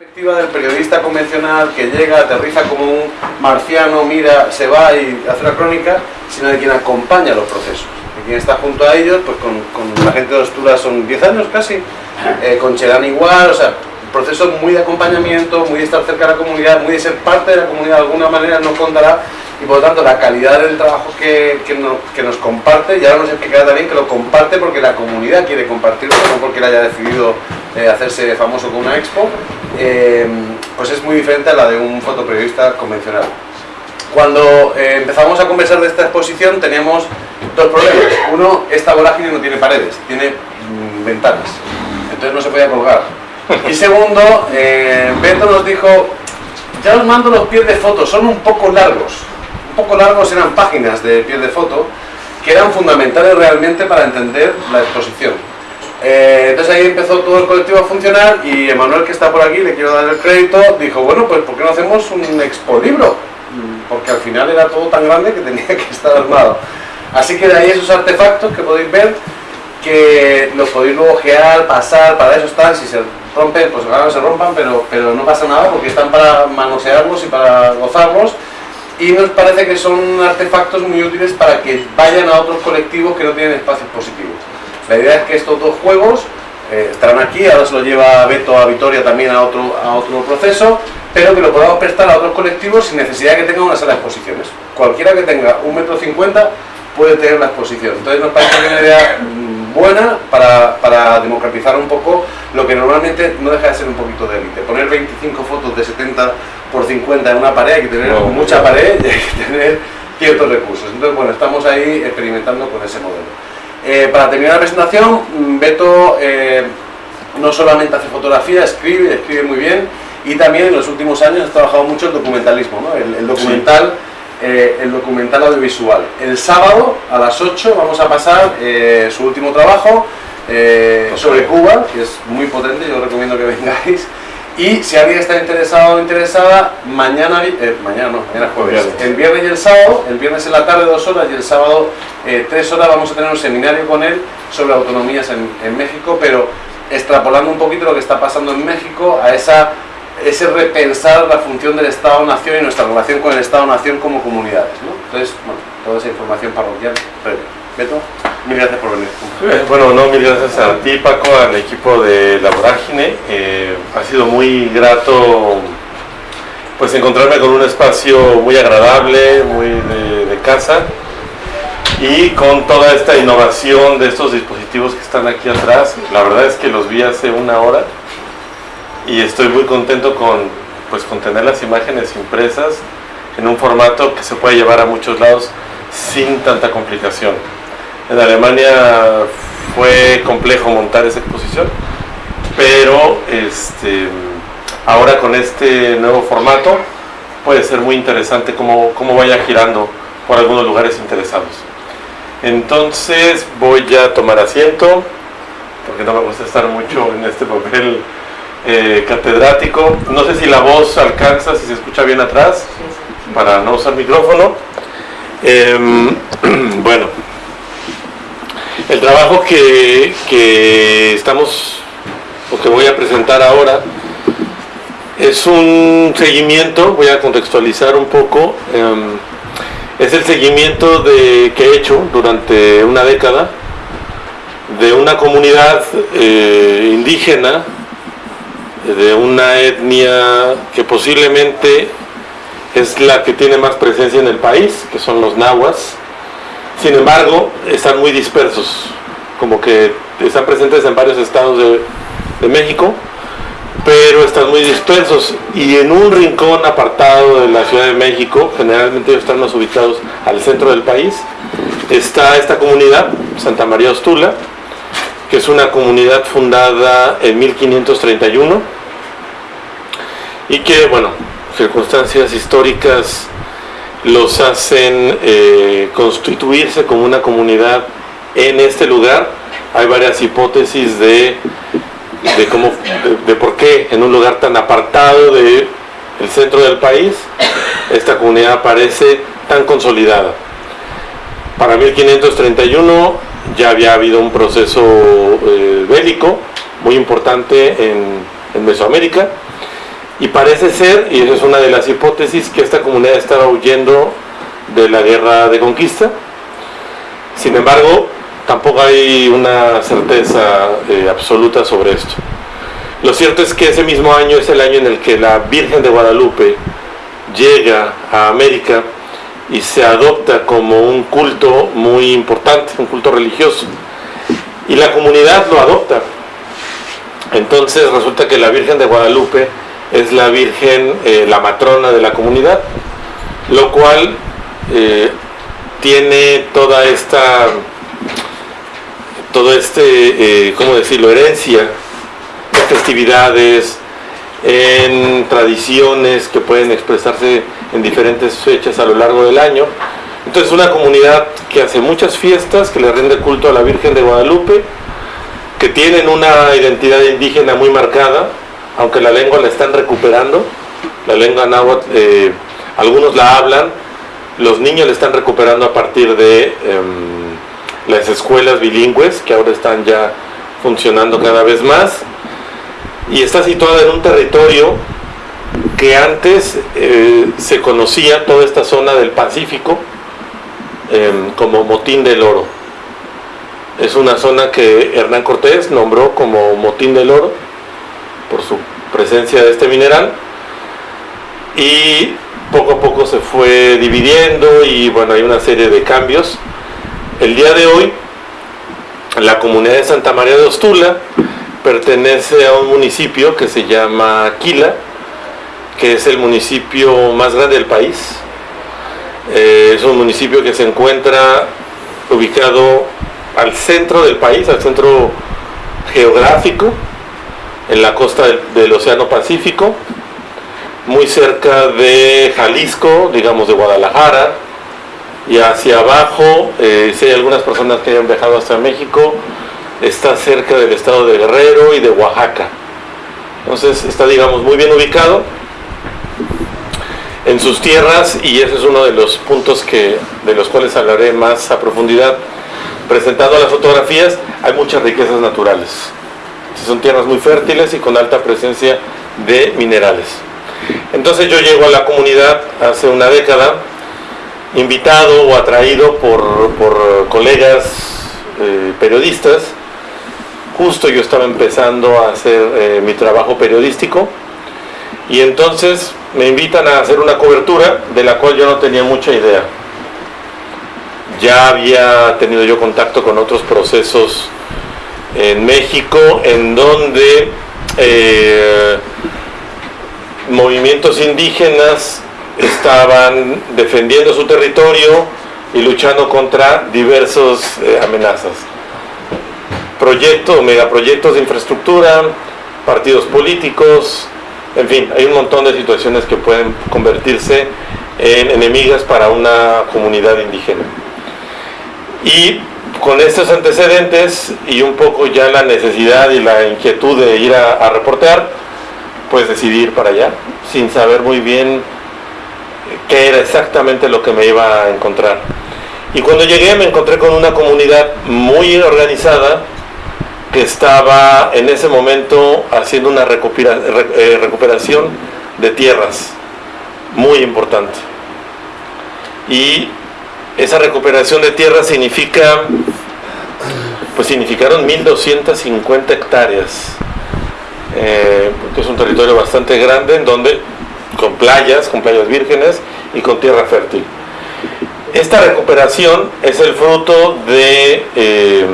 perspectiva del periodista convencional que llega, aterriza como un marciano, mira, se va y hace la crónica, sino de quien acompaña los procesos, de quien está junto a ellos, pues con, con la gente de Ostura son 10 años casi, eh, con Cherán igual, o sea, procesos muy de acompañamiento, muy de estar cerca de la comunidad, muy de ser parte de la comunidad de alguna manera, nos contará y por lo tanto la calidad del trabajo que, que, nos, comparte, y ahora nos explicará también que lo comparte porque la comunidad quiere compartirlo, no porque él haya decidido hacerse famoso con una expo, eh, pues es muy diferente a la de un fotoperiodista convencional. Cuando eh, empezamos a conversar de esta exposición teníamos dos problemas. Uno, esta vorágine no tiene paredes, tiene mm, ventanas, entonces no se podía colgar. Y segundo, eh, Beto nos dijo, ya os mando los pies de foto, son un poco largos. Un poco largos eran páginas de pies de foto que eran fundamentales realmente para entender la exposición. Eh, entonces ahí empezó todo el colectivo a funcionar y Emanuel, que está por aquí, le quiero dar el crédito, dijo, bueno, pues ¿por qué no hacemos un expo libro? Porque al final era todo tan grande que tenía que estar armado. Así que de ahí esos artefactos que podéis ver, que los podéis luego ojear, pasar, para eso están, si se rompen, pues no se rompan, pero, pero no pasa nada porque están para manosearlos y para gozarlos y nos parece que son artefactos muy útiles para que vayan a otros colectivos que no tienen espacios positivos. La idea es que estos dos juegos eh, estarán aquí, ahora se lo lleva Beto a Vitoria también a otro, a otro proceso, pero que lo podamos prestar a otros colectivos sin necesidad de que tenga una sala de exposiciones. Cualquiera que tenga un metro cincuenta puede tener la exposición. Entonces nos parece una idea mm, buena para, para, democratizar un poco lo que normalmente no deja de ser un poquito de élite. Poner 25 fotos de 70 por 50 en una pared, hay que tener no, mucha pared y hay que tener ciertos recursos. Entonces, bueno, estamos ahí experimentando con ese modelo. Eh, para terminar la presentación, mm, Beto eh, no solamente hace fotografía, escribe, escribe muy bien, y también en los últimos años ha trabajado mucho el documentalismo, ¿no? el, el, documental, sí. eh, el documental audiovisual. El sábado a las 8 vamos a pasar su último trabajo eh, sobre Cuba, que es muy potente, yo os recomiendo que vengáis. Y si alguien está interesado o interesada, mañana, eh, mañana no, mañana jueves, el viernes y el sábado, el viernes en la tarde dos horas y el sábado eh, tres horas vamos a tener un seminario con él sobre autonomías en, en México, pero extrapolando un poquito lo que está pasando en México a esa ese repensar la función del Estado-Nación y nuestra relación con el Estado-Nación como comunidades. ¿no? Entonces, bueno, toda esa información parroquial previa. Beto, mil gracias por venir. Bueno, no, mil gracias a ti, Paco, al equipo de La Vorágine. Eh, ha sido muy grato pues encontrarme con un espacio muy agradable, muy de, de casa y con toda esta innovación de estos dispositivos que están aquí atrás. La verdad es que los vi hace una hora y estoy muy contento con, pues, con tener las imágenes impresas en un formato que se puede llevar a muchos lados sin tanta complicación. En Alemania fue complejo montar esa exposición, pero este, ahora con este nuevo formato puede ser muy interesante cómo, cómo vaya girando por algunos lugares interesados. Entonces voy a tomar asiento, porque no me gusta estar mucho en este papel eh, catedrático. No sé si la voz alcanza, si se escucha bien atrás, para no usar micrófono. Eh, bueno, el trabajo que, que estamos, o que voy a presentar ahora, es un seguimiento, voy a contextualizar un poco, eh, es el seguimiento de, que he hecho durante una década de una comunidad eh, indígena de una etnia que posiblemente es la que tiene más presencia en el país, que son los nahuas. Sin embargo, están muy dispersos, como que están presentes en varios estados de, México, pero están muy dispersos. Y en un rincón apartado de la Ciudad de México, generalmente ellos están más ubicados al centro del país, está esta comunidad, Santa María Ostula, que es una comunidad fundada en 1531 y que, bueno, circunstancias históricas los hacen eh, constituirse como una comunidad en este lugar. Hay varias hipótesis de, de, cómo, de, de por qué en un lugar tan apartado del el centro del país esta comunidad aparece tan consolidada. Para 1531 ya había habido un proceso eh, bélico muy importante en, en, Mesoamérica Y parece ser, y esa es una de las hipótesis, que esta comunidad estaba huyendo de la guerra de conquista. Sin embargo, tampoco hay una certeza eh, absoluta sobre esto. Lo cierto es que ese mismo año es el año en el que la Virgen de Guadalupe llega a América y se adopta como un culto muy importante, un culto religioso. Y la comunidad lo adopta. Entonces resulta que la Virgen de Guadalupe es la Virgen, eh, la matrona de la comunidad, lo cual eh, tiene toda esta, todo este, eh, ¿cómo decirlo?, herencia de festividades, en tradiciones que pueden expresarse en diferentes fechas a lo largo del año. Entonces una comunidad que hace muchas fiestas, que le rinde culto a la Virgen de Guadalupe, que tienen una identidad indígena muy marcada, aunque la lengua la están recuperando, la lengua náhuatl, eh, algunos la hablan, los niños la están recuperando a partir de em, las escuelas bilingües, que ahora están ya funcionando cada vez más, y está situada en un territorio que antes eh, se conocía toda esta zona del Pacífico em, como Motín del Oro. Es una zona que Hernán Cortés nombró como Motín del Oro por su presencia de este mineral y poco a poco se fue dividiendo y bueno, hay una serie de cambios. El día de hoy, la comunidad de Santa María de Ostula pertenece a un municipio que se llama Aquila, que es el municipio más grande del país. Eh, es un municipio que se encuentra ubicado al centro del país, al centro geográfico, en la costa del, Océano Pacífico, muy cerca de Jalisco, digamos de Guadalajara, y hacia abajo, eh, si hay algunas personas que hayan viajado hasta México, está cerca del estado de Guerrero y de Oaxaca. Entonces está, digamos, muy bien ubicado en sus tierras y ese es uno de los puntos que, de los cuales hablaré más a profundidad. Presentando las fotografías, hay muchas riquezas naturales. Son tierras muy fértiles y con alta presencia de minerales. Entonces yo llego a la comunidad hace una década, invitado o atraído por, colegas eh, periodistas. Justo yo estaba empezando a hacer eh, mi trabajo periodístico y entonces me invitan a hacer una cobertura de la cual yo no tenía mucha idea. Ya había tenido yo contacto con otros procesos en México en donde eh, movimientos indígenas estaban defendiendo su territorio y luchando contra diversas eh, amenazas. Proyectos, megaproyectos de infraestructura, partidos políticos, en fin, hay un montón de situaciones que pueden convertirse en enemigas para una comunidad indígena. Y con estos antecedentes y un poco ya la necesidad y la inquietud de ir a, reportear, pues decidí ir para allá, sin saber muy bien qué era exactamente lo que me iba a encontrar. Y cuando llegué me encontré con una comunidad muy organizada que estaba en ese momento haciendo una eh, recuperación de tierras muy importante. Y esa recuperación de tierra significa, pues significaron 1.250 hectáreas, eh, que es un territorio bastante grande en donde, con playas, con playas vírgenes y con tierra fértil. Esta recuperación es el fruto de eh,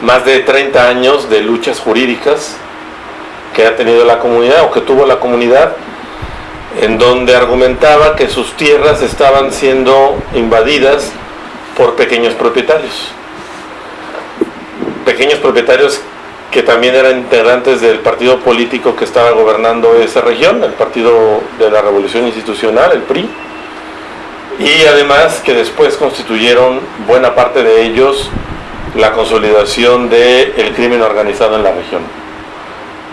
más de 30 años de luchas jurídicas que ha tenido la comunidad o que tuvo la comunidad en donde argumentaba que sus tierras estaban siendo invadidas por pequeños propietarios. Pequeños propietarios que también eran integrantes del partido político que estaba gobernando esa región, el Partido de la Revolución Institucional, el PRI, y además que después constituyeron buena parte de ellos la consolidación del crimen organizado en la región,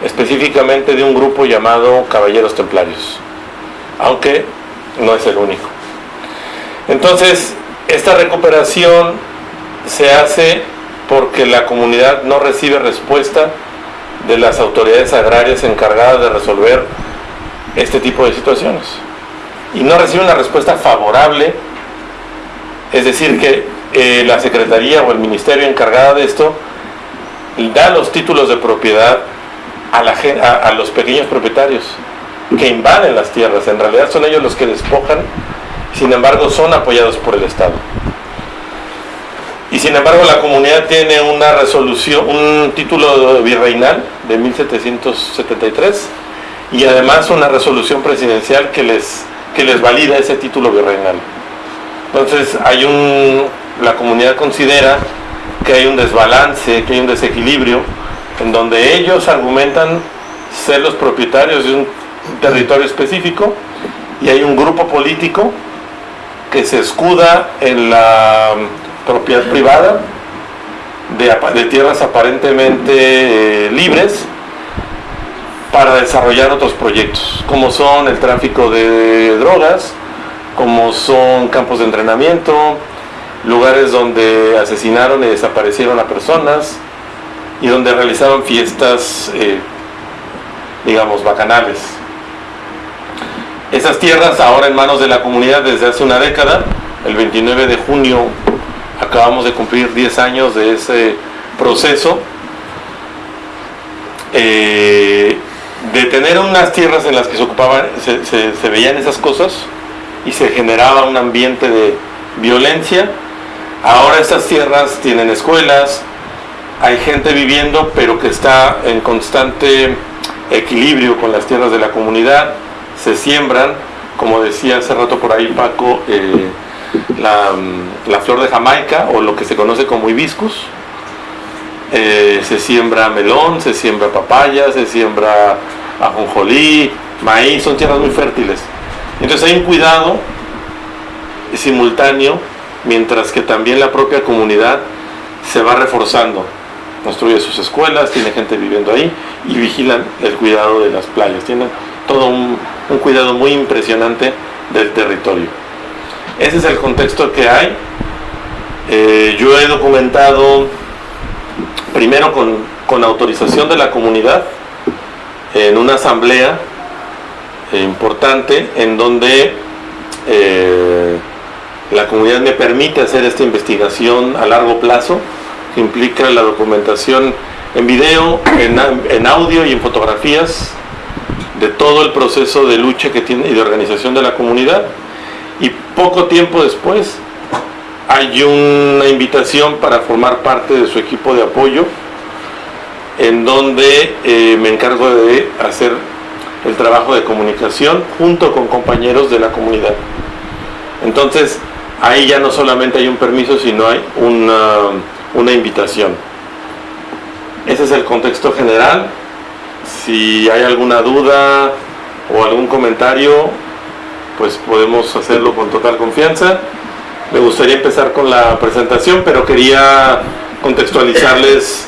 específicamente de un grupo llamado Caballeros Templarios aunque no es el único. Entonces, esta recuperación se hace porque la comunidad no recibe respuesta de las autoridades agrarias encargadas de resolver este tipo de situaciones. Y no recibe una respuesta favorable, es decir, que eh, la Secretaría o el Ministerio encargada de esto da los títulos de propiedad a, la, a los pequeños propietarios que invaden las tierras. En realidad son ellos los que despojan, sin embargo son apoyados por el Estado. Y sin embargo la comunidad tiene una resolución, un título virreinal de 1773 y además una resolución presidencial que les, que les valida ese título virreinal. Entonces hay un, la comunidad considera que hay un desbalance, que hay un desequilibrio, en donde ellos argumentan ser los propietarios de un territorio específico y hay un grupo político que se escuda en la propiedad privada de, tierras aparentemente eh, libres para desarrollar otros proyectos, como son el tráfico de drogas, como son campos de entrenamiento, lugares donde asesinaron y desaparecieron a personas y donde realizaban fiestas, eh, digamos, bacanales. Esas tierras ahora en manos de la comunidad desde hace una década, el 29 de junio acabamos de cumplir 10 años de ese proceso, eh, de tener unas tierras en las que se ocupaban, se, veían esas cosas y se generaba un ambiente de violencia. Ahora estas tierras tienen escuelas, hay gente viviendo, pero que está en constante equilibrio con las tierras de la comunidad, se siembran, como decía hace rato por ahí Paco, eh, la, flor de Jamaica o lo que se conoce como hibiscus. Eh, se siembra melón, se siembra papaya, se siembra ajonjolí, maíz, son tierras muy fértiles. Entonces hay un cuidado simultáneo, mientras que también la propia comunidad se va reforzando. Construye sus escuelas, tiene gente viviendo ahí y vigilan el cuidado de las playas. Tienen todo un cuidado muy impresionante del territorio. Ese es el contexto que hay. Eh, yo he documentado primero con, autorización de la comunidad en una asamblea eh, importante en donde eh, la comunidad me permite hacer esta investigación a largo plazo que implica la documentación en video, en, en audio y en fotografías de todo el proceso de lucha que tiene y de organización de la comunidad y poco tiempo después hay una invitación para formar parte de su equipo de apoyo en donde eh, me encargo de hacer el trabajo de comunicación junto con compañeros de la comunidad. Entonces, ahí ya no solamente hay un permiso, sino hay una, una invitación. Ese es el contexto general. Si hay alguna duda o algún comentario, pues podemos hacerlo con total confianza. Me gustaría empezar con la presentación, pero quería contextualizarles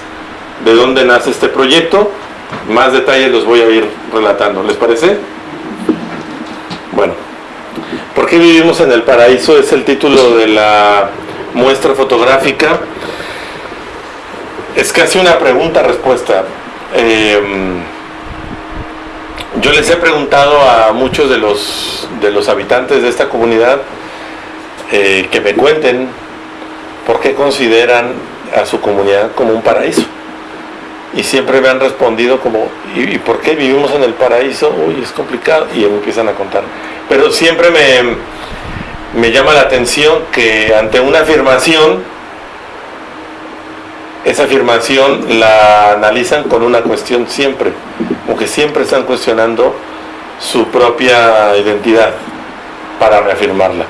de dónde nace este proyecto. Más detalles los voy a ir relatando, ¿les parece? Bueno, ¿por qué vivimos en el paraíso? Es el título de la muestra fotográfica. Es casi una pregunta-respuesta. Eh, yo les he preguntado a muchos de los, de los habitantes de esta comunidad eh, que me cuenten por qué consideran a su comunidad como un paraíso. Y siempre me han respondido como, ¿y, por qué vivimos en el paraíso? Uy, es complicado. Y empiezan a contar. Pero siempre me, me llama la atención que ante una afirmación, esa afirmación la analizan con una cuestión siempre aunque siempre están cuestionando su propia identidad para reafirmarla.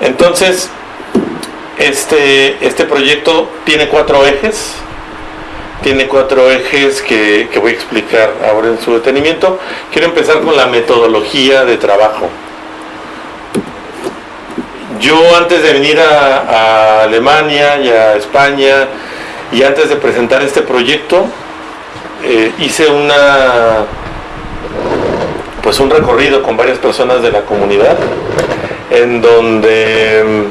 Entonces, este, este proyecto tiene cuatro ejes, tiene cuatro ejes que, voy a explicar ahora en su detenimiento. Quiero empezar con la metodología de trabajo. Yo antes de venir a Alemania y a España y antes de presentar este proyecto, eh, hice una pues un recorrido con varias personas de la comunidad en donde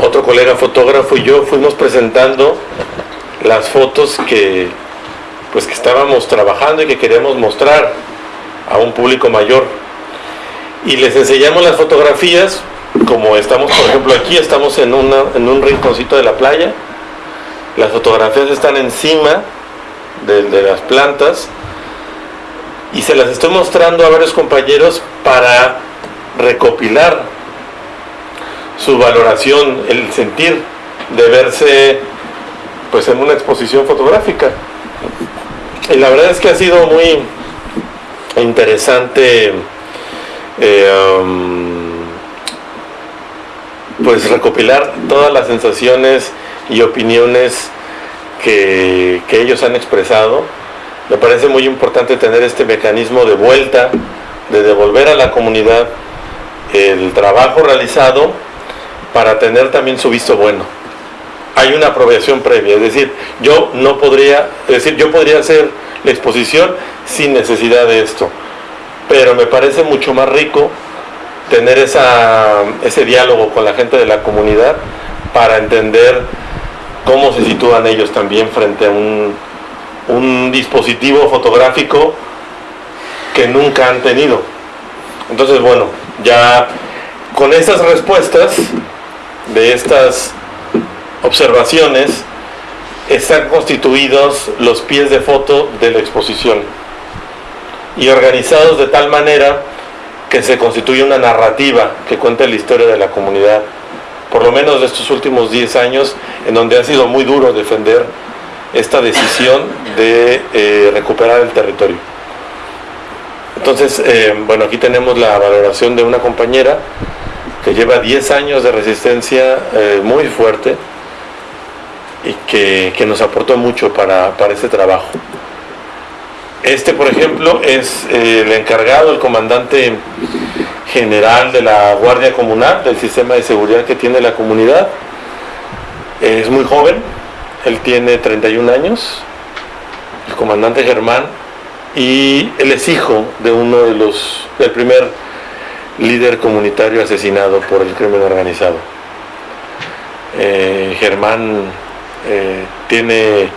mm, otro colega fotógrafo y yo fuimos presentando las fotos que, pues que estábamos trabajando y que queríamos mostrar a un público mayor. Y les enseñamos las fotografías, como estamos, por ejemplo, aquí, estamos en, en un rinconcito de la playa, las fotografías están encima de, las plantas y se las estoy mostrando a varios compañeros para recopilar su valoración, el sentir de verse pues en una exposición fotográfica. Y la verdad es que ha sido muy interesante eh, um, pues recopilar todas las sensaciones y opiniones que, que ellos han expresado. Me parece muy importante tener este mecanismo de vuelta, de devolver a la comunidad el trabajo realizado para tener también su visto bueno. Hay una aprobación previa, es decir, yo no podría, es decir, yo podría hacer la exposición sin necesidad de esto, pero me parece mucho más rico tener esa, ese diálogo con la gente de la comunidad para entender cómo se sitúan ellos también frente a un, un dispositivo fotográfico que nunca han tenido. Entonces, bueno, ya con estas respuestas de estas observaciones están constituidos los pies de foto de la exposición y organizados de tal manera que se constituye una narrativa que cuenta la historia de la comunidad, por lo menos de estos últimos 10 años, en donde ha sido muy duro defender esta decisión de eh, recuperar el territorio. Entonces, eh, bueno, aquí tenemos la valoración de una compañera que lleva 10 años de resistencia eh, muy fuerte y que, nos aportó mucho para, para, este trabajo. Este, por ejemplo, es el encargado, el comandante general de la Guardia Comunal, del sistema de seguridad que tiene la comunidad. Es muy joven, él tiene 31 años, el comandante Germán, y él es hijo de uno de los, del primer líder comunitario asesinado por el crimen organizado. Eh, Germán eh, tiene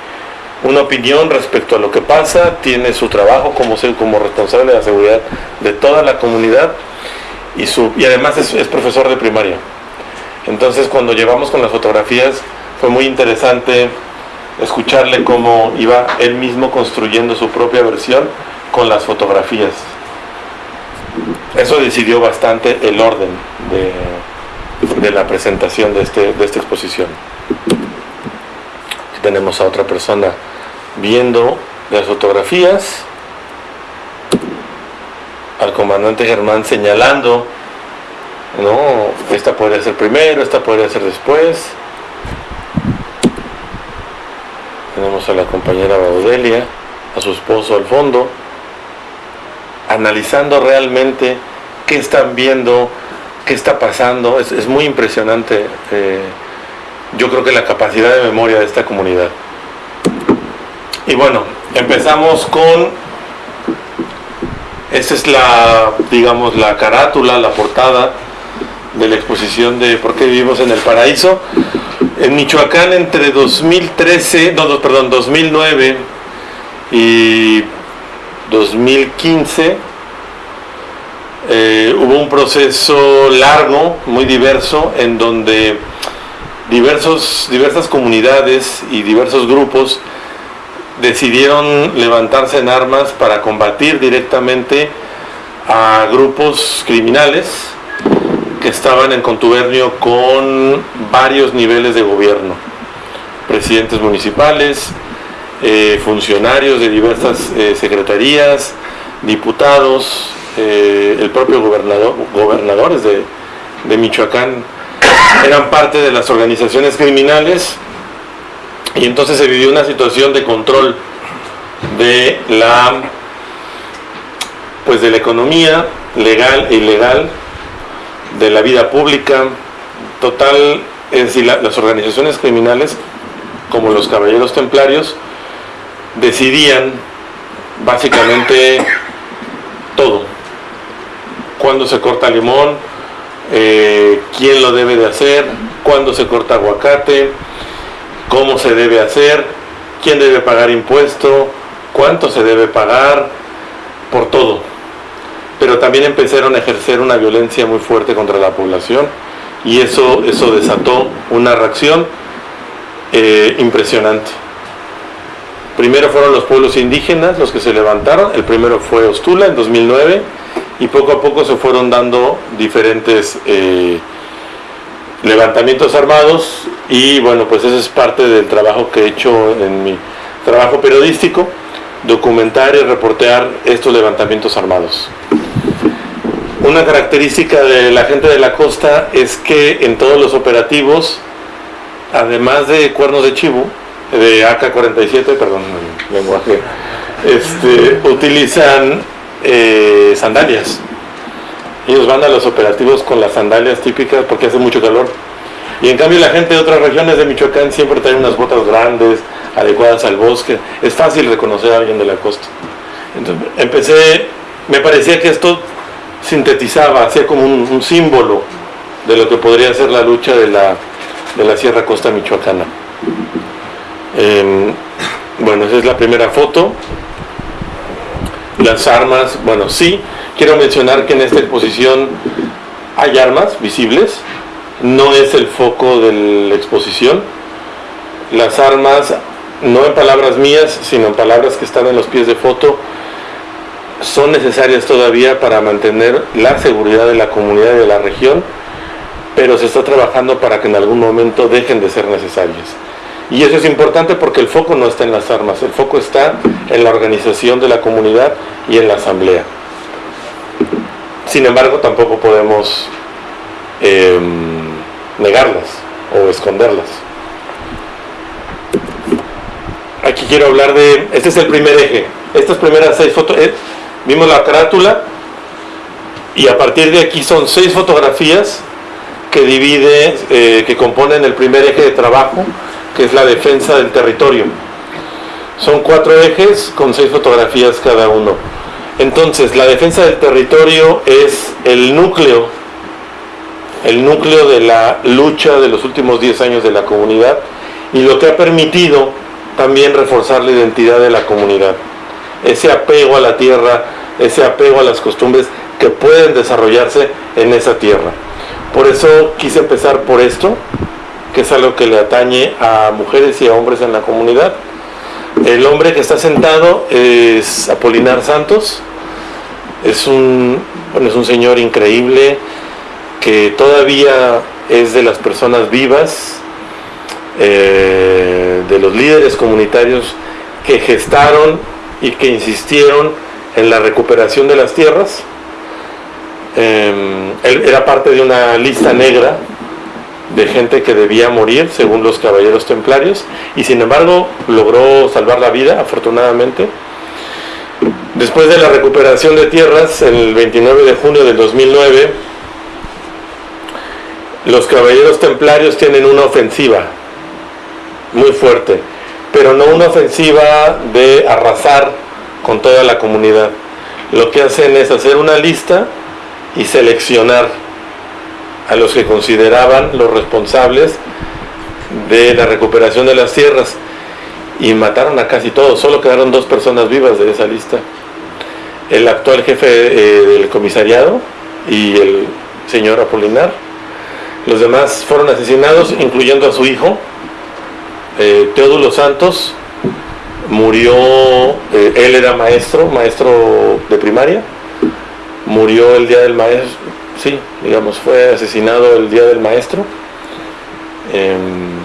una opinión respecto a lo que pasa, tiene su trabajo como, como responsable de la seguridad de toda la comunidad y, su, y además es, es profesor de primaria. Entonces cuando llevamos con las fotografías fue muy interesante escucharle cómo iba él mismo construyendo su propia versión con las fotografías. Eso decidió bastante el orden de, la presentación de, este, de esta exposición. Tenemos a otra persona viendo las fotografías, al comandante Germán señalando, no, esta podría ser primero, esta podría ser después. Tenemos a la compañera Baudelia, a su esposo al fondo analizando realmente qué están viendo, qué está pasando. Es, muy impresionante, eh, yo creo que la capacidad de memoria de esta comunidad. Y bueno, empezamos con, esta es la, digamos, la carátula, la portada de la exposición de ¿Por qué vivimos en el paraíso? En Michoacán entre 2013, no, perdón, 2009 y 2015 eh, hubo un proceso largo, muy diverso, en donde diversos, diversas comunidades y diversos grupos decidieron levantarse en armas para combatir directamente a grupos criminales que estaban en contubernio con varios niveles de gobierno, presidentes municipales, eh, funcionarios de diversas eh, secretarías, diputados, eh, el propio gobernador, gobernadores de, de Michoacán eran parte de las organizaciones criminales y entonces se vivió una situación de control de la pues de la economía legal e ilegal de la vida pública total es decir las organizaciones criminales como los caballeros templarios decidían básicamente todo. Cuándo se corta limón, eh, quién lo debe de hacer, cuándo se corta aguacate, cómo se debe hacer, quién debe pagar impuesto, cuánto se debe pagar, por todo. Pero también empezaron a ejercer una violencia muy fuerte contra la población y eso, eso desató una reacción eh, impresionante. Primero fueron los pueblos indígenas los que se levantaron, el primero fue Ostula en 2009 y poco a poco se fueron dando diferentes eh, levantamientos armados y bueno, pues eso es parte del trabajo que he hecho en mi trabajo periodístico, documentar y reportear estos levantamientos armados. Una característica de la gente de la costa es que en todos los operativos, además de cuernos de chivo, de AK-47, perdón, lenguaje, este, utilizan eh, sandalias. Ellos van a los operativos con las sandalias típicas porque hace mucho calor. Y en cambio la gente de otras regiones de Michoacán siempre trae unas botas grandes, adecuadas al bosque. Es fácil reconocer a alguien de la costa. Entonces empecé, me parecía que esto sintetizaba, hacía como un, símbolo de lo que podría ser la lucha de la, de la Sierra Costa Michoacana. Em, bueno, esa es la primera foto. Las armas, bueno, sí, quiero mencionar que en esta exposición hay armas visibles, no es el foco de la exposición. Las armas, no en palabras mías, sino en palabras que están en los pies de foto, son necesarias todavía para mantener la seguridad de la comunidad y de la región, pero se está trabajando para que en algún momento dejen de ser necesarias. Y eso es importante porque el foco no está en las armas, el foco está en la organización de la comunidad y en la asamblea. Sin embargo, tampoco podemos em, negarlas o esconderlas. Aquí quiero hablar de, este es el primer eje, estas primeras seis fotos, eh, vimos la carátula y a partir de aquí son seis fotografías que divide, eh, que componen el primer eje de trabajo que es la defensa del territorio. Son cuatro ejes con seis fotografías cada uno. Entonces, la defensa del territorio es el núcleo, el núcleo de la lucha de los últimos 10 años de la comunidad y lo que ha permitido también reforzar la identidad de la comunidad. Ese apego a la tierra, ese apego a las costumbres que pueden desarrollarse en esa tierra. Por eso quise empezar por esto, que es algo que le atañe a mujeres y a hombres en la comunidad. El hombre que está sentado es Apolinar Santos, es un, es un señor increíble que todavía es de las personas vivas, eh, de los líderes comunitarios que gestaron y que insistieron en la recuperación de las tierras. Em, él era parte de una lista negra de gente que debía morir según los caballeros templarios y sin embargo logró salvar la vida afortunadamente. Después de la recuperación de tierras, el 29 de junio del 2009, los caballeros templarios tienen una ofensiva muy fuerte, pero no una ofensiva de arrasar con toda la comunidad. Lo que hacen es hacer una lista y seleccionar a los que consideraban los responsables de la recuperación de las tierras y mataron a casi todos, solo quedaron dos personas vivas de esa lista. El actual jefe eh, del comisariado y el señor Apolinar. Los demás fueron asesinados, incluyendo a su hijo, eh, Teodulo Santos. Murió, eh, él era maestro, maestro de primaria. Murió el día del maestro, sí, digamos, fue asesinado el día del maestro. Em,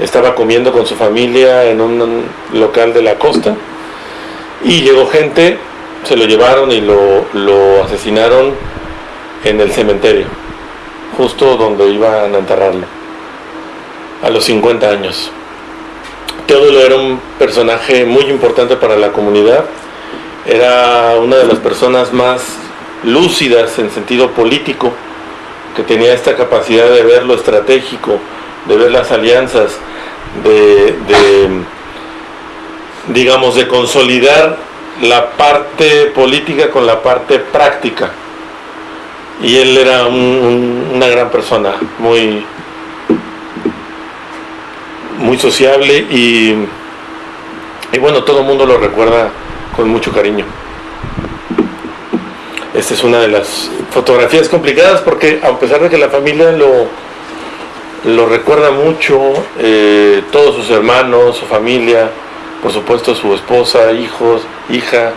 estaba comiendo con su familia en un local de la costa y llegó gente, se lo llevaron y lo, lo asesinaron en el cementerio, justo donde iban a enterrarlo, a los 50 años. Teodulo era un personaje muy importante para la comunidad, era una de las personas más lúcidas en sentido político, que tenía esta capacidad de ver lo estratégico, de ver las alianzas, de, digamos, de consolidar la parte política con la parte práctica. Y él era una gran persona, muy, muy sociable y Y bueno, todo el mundo lo recuerda con mucho cariño. Esta es una de las fotografías complicadas porque a pesar de que la familia lo, lo recuerda mucho, eh, todos sus hermanos, su familia, por supuesto su esposa, hijos, hija,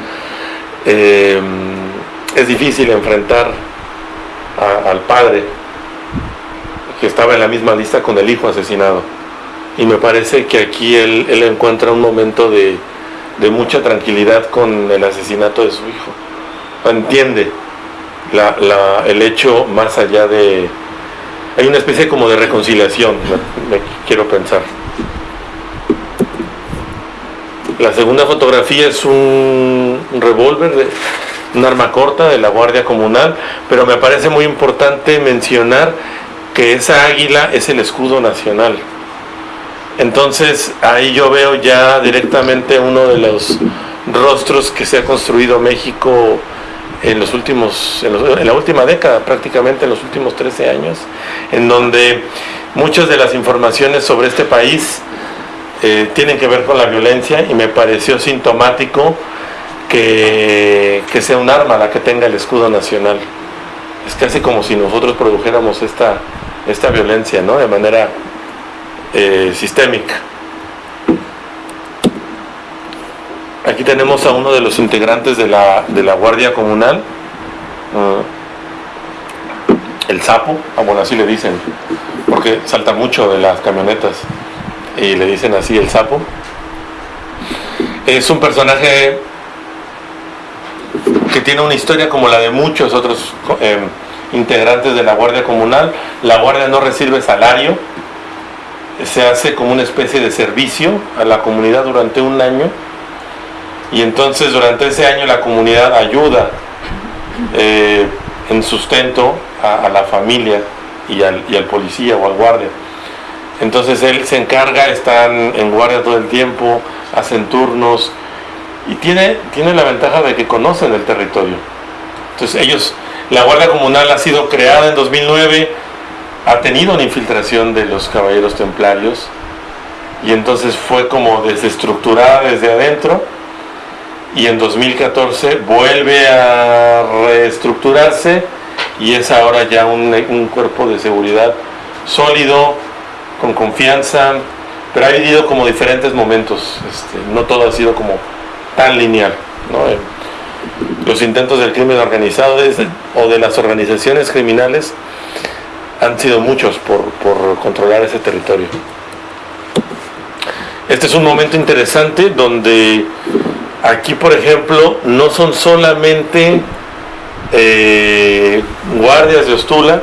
eh, es difícil enfrentar al padre que estaba en la misma lista con el hijo asesinado. Y me parece que aquí él, encuentra un momento de, de, mucha tranquilidad con el asesinato de su hijo. Entiende el hecho más allá de... Hay una especie como de reconciliación, me, quiero pensar. La segunda fotografía es un, un revólver, de, un arma corta de la Guardia Comunal, pero me parece muy importante mencionar que esa águila es el escudo nacional. Entonces ahí yo veo ya directamente uno de los rostros que se ha construido México en los últimos, en, la última década, prácticamente en los últimos 13 años, en donde muchas de las informaciones sobre este país eh, tienen que ver con la violencia y me pareció sintomático que, que sea un arma la que tenga el escudo nacional. Es casi como si nosotros produjéramos esta, esta violencia ¿no? de manera eh, sistémica. Aquí tenemos a uno de los integrantes de la, de la Guardia Comunal, uh, el sapo, ah, bueno, así le dicen, porque salta mucho de las camionetas y le dicen así el sapo. Es un personaje que tiene una historia como la de muchos otros eh, integrantes de la Guardia Comunal. La Guardia no recibe salario, se hace como una especie de servicio a la comunidad durante un año y entonces durante ese año la comunidad ayuda eh, en sustento a, la familia y al, y al, policía o al guardia. Entonces él se encarga, están en guardia todo el tiempo, hacen turnos y tiene, tiene la ventaja de que conocen el territorio. Entonces ellos la Guardia Comunal ha sido creada en 2009, ha tenido una infiltración de los caballeros templarios y entonces fue como desestructurada desde adentro y en 2014 vuelve a reestructurarse y es ahora ya un, cuerpo de seguridad sólido, con confianza, pero ha vivido como diferentes momentos, este, no todo ha sido como tan lineal. los intentos del crimen organizado o de las organizaciones criminales han sido muchos por, controlar ese territorio. Este es un momento interesante donde aquí, por ejemplo, no son solamente eh, guardias de Ostula,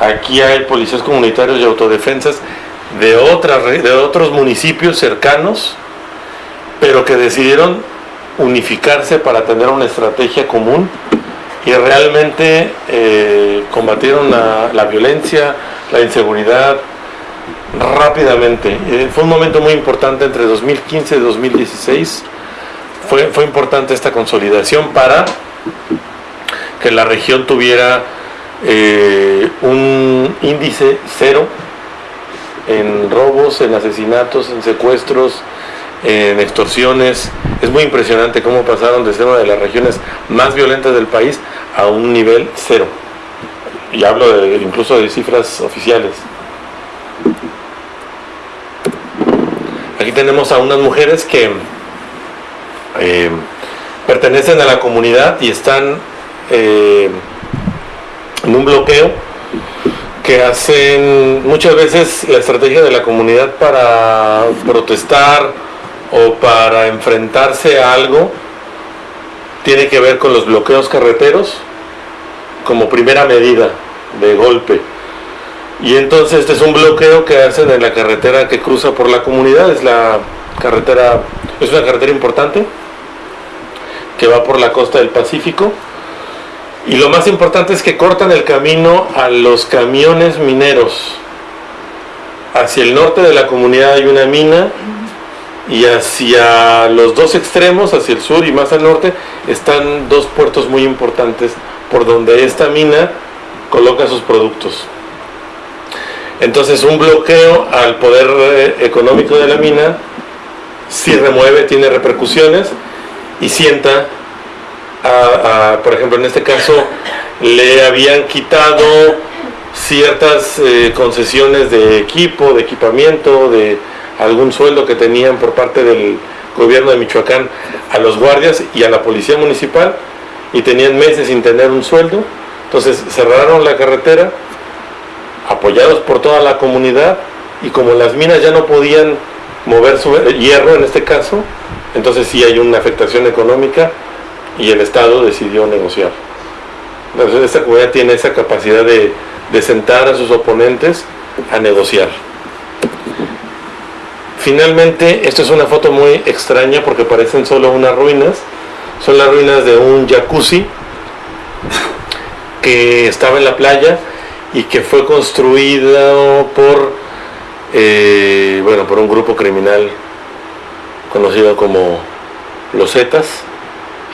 aquí hay policías comunitarios y autodefensas de, otras, de otros municipios cercanos, pero que decidieron unificarse para tener una estrategia común y realmente eh, combatieron la, violencia, la inseguridad rápidamente. Eh, fue un momento muy importante entre 2015 y 2016. Fue, fue importante esta consolidación para que la región tuviera eh, un índice cero en robos, en asesinatos, en secuestros, en extorsiones. Es muy impresionante cómo pasaron de ser una de las regiones más violentas del país a un nivel cero. Y hablo de, incluso de cifras oficiales. Aquí tenemos a unas mujeres que eh, pertenecen a la comunidad y están eh, en un bloqueo que hacen muchas veces la estrategia de la comunidad para protestar o para enfrentarse a algo tiene que ver con los bloqueos carreteros como primera medida de golpe. Y entonces este es un bloqueo que hacen en la carretera que cruza por la comunidad, es la carretera, es una carretera importante que va por la costa del Pacífico. Y lo más importante es que cortan el camino a los camiones mineros. Hacia el norte de la comunidad hay una mina y hacia los dos extremos, hacia el sur y más al norte, están dos puertos muy importantes por donde esta mina coloca sus productos. Entonces un bloqueo al poder eh, económico de la mina sí remueve, tiene repercusiones y sienta, por ejemplo, en este caso le habían quitado ciertas eh, concesiones de equipo, de equipamiento, de algún sueldo que tenían por parte del gobierno de Michoacán a los guardias y a la policía municipal y tenían meses sin tener un sueldo. Entonces cerraron la carretera, apoyados por toda la comunidad y como las minas ya no podían mover su hierro en este caso, entonces sí hay una afectación económica y el Estado decidió negociar. Entonces esta comunidad tiene esa capacidad de, de sentar a sus oponentes a negociar. Finalmente, esta es una foto muy extraña porque parecen solo unas ruinas. Son las ruinas de un jacuzzi que estaba en la playa y que fue construido por, eh, bueno, por un grupo criminal conocido como los Zetas.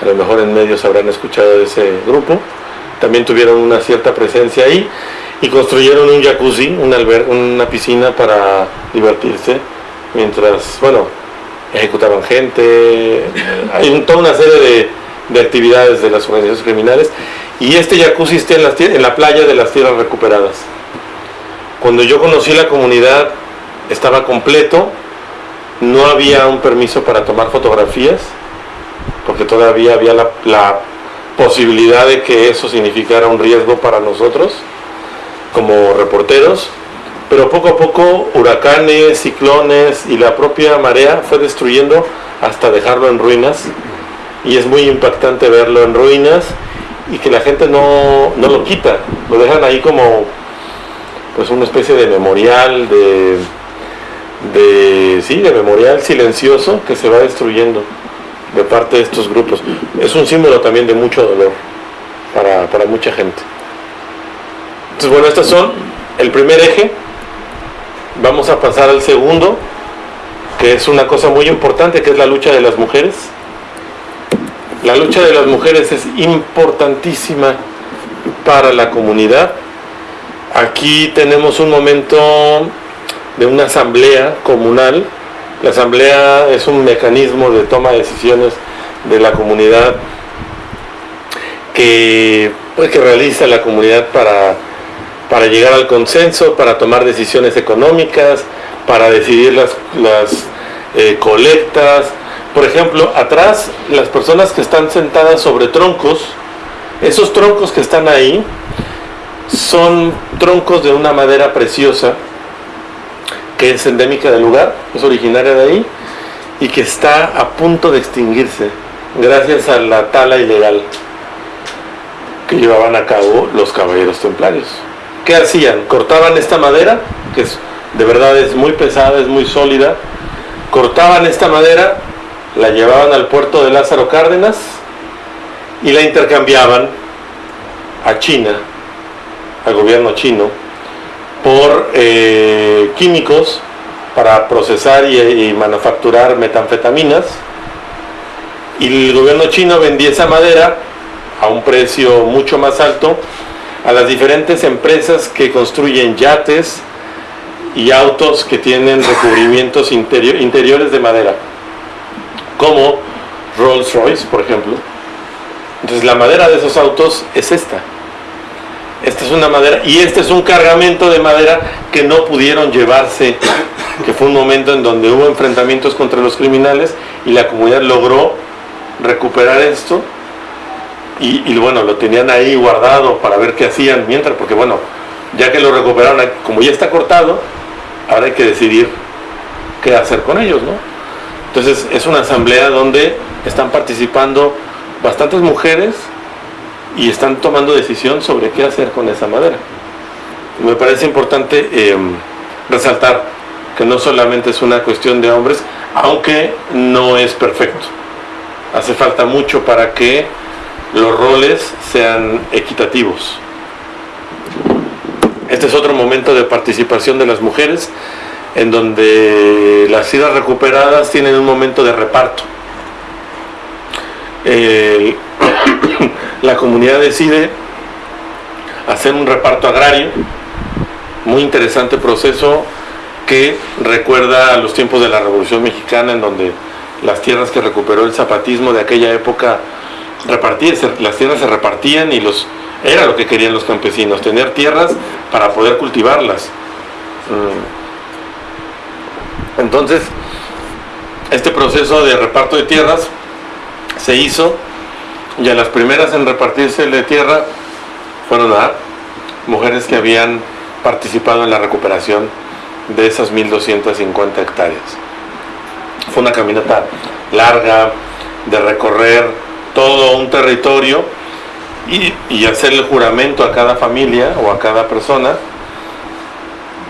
A lo mejor en medios habrán escuchado de ese grupo. También tuvieron una cierta presencia ahí y construyeron un jacuzzi, una, piscina para divertirse, mientras, bueno, ejecutaban gente, hay toda una serie de, de actividades de las organizaciones criminales y este jacuzzi está en la playa de las tierras recuperadas. Cuando yo conocí la comunidad estaba completo, no había un permiso para tomar fotografías, porque todavía había la, posibilidad de que eso significara un riesgo para nosotros como reporteros, pero poco a poco huracanes, ciclones y la propia marea fue destruyendo hasta dejarlo en ruinas. Y es muy impactante verlo en ruinas y que la gente no, lo quita, lo dejan ahí como pues una especie de memorial, de, de, sí, de memorial silencioso que se va destruyendo de parte de estos grupos. Es un símbolo también de mucho dolor para, para mucha gente. Entonces, bueno, estos son el primer eje. Vamos a pasar al segundo, que es una cosa muy importante, que es la lucha de las mujeres. La lucha de las mujeres es importantísima para la comunidad. Aquí tenemos un momento de una asamblea comunal. La asamblea es un mecanismo de toma de decisiones de la comunidad que, pues, que realiza la comunidad para, para llegar al consenso, para tomar decisiones económicas, para decidir las, las eh, colectas, por ejemplo, atrás las personas que están sentadas sobre troncos, esos troncos que están ahí son troncos de una madera preciosa que es endémica del lugar, es originaria de ahí y que está a punto de extinguirse gracias a la tala ilegal que llevaban a cabo los caballeros templarios. ¿Qué hacían? Cortaban esta madera, que es, de verdad es muy pesada, es muy sólida, cortaban esta madera la llevaban al puerto de Lázaro Cárdenas y la intercambiaban a China, al gobierno chino, por eh, químicos para procesar y, manufacturar metanfetaminas y el gobierno chino vendía esa madera a un precio mucho más alto a las diferentes empresas que construyen yates y autos que tienen recubrimientos interiores de madera como Rolls Royce, por ejemplo. Entonces la madera de esos autos es esta. Esta es una madera y este es un cargamento de madera que no pudieron llevarse, que fue un momento en donde hubo enfrentamientos contra los criminales y la comunidad logró recuperar esto y, bueno, lo tenían ahí guardado para ver qué hacían mientras, porque bueno, ya que lo recuperaron, como ya está cortado, ahora hay que decidir qué hacer con ellos, ¿no? Entonces es una asamblea donde están participando bastantes mujeres y están tomando decisión sobre qué hacer con esa madera. Me parece importante em, resaltar que no solamente es una cuestión de hombres, aunque no es perfecto. Hace falta mucho para que los roles sean equitativos. Este es otro momento de participación de las mujeres en donde las ciudades recuperadas tienen un momento de reparto. La comunidad decide hacer un reparto agrario, muy interesante proceso que recuerda a los tiempos de la Revolución Mexicana en donde las tierras que recuperó el zapatismo de aquella época, repartir, las tierras se repartían y los era lo que querían los campesinos, tener tierras para poder cultivarlas. Mm. Entonces, este proceso de reparto de tierras se hizo y a las primeras en repartirse de tierra fueron mujeres que habían participado en la recuperación de esas 1.250 hectáreas. Fue una caminata larga de recorrer todo un territorio y, y, hacer el juramento a cada familia o a cada persona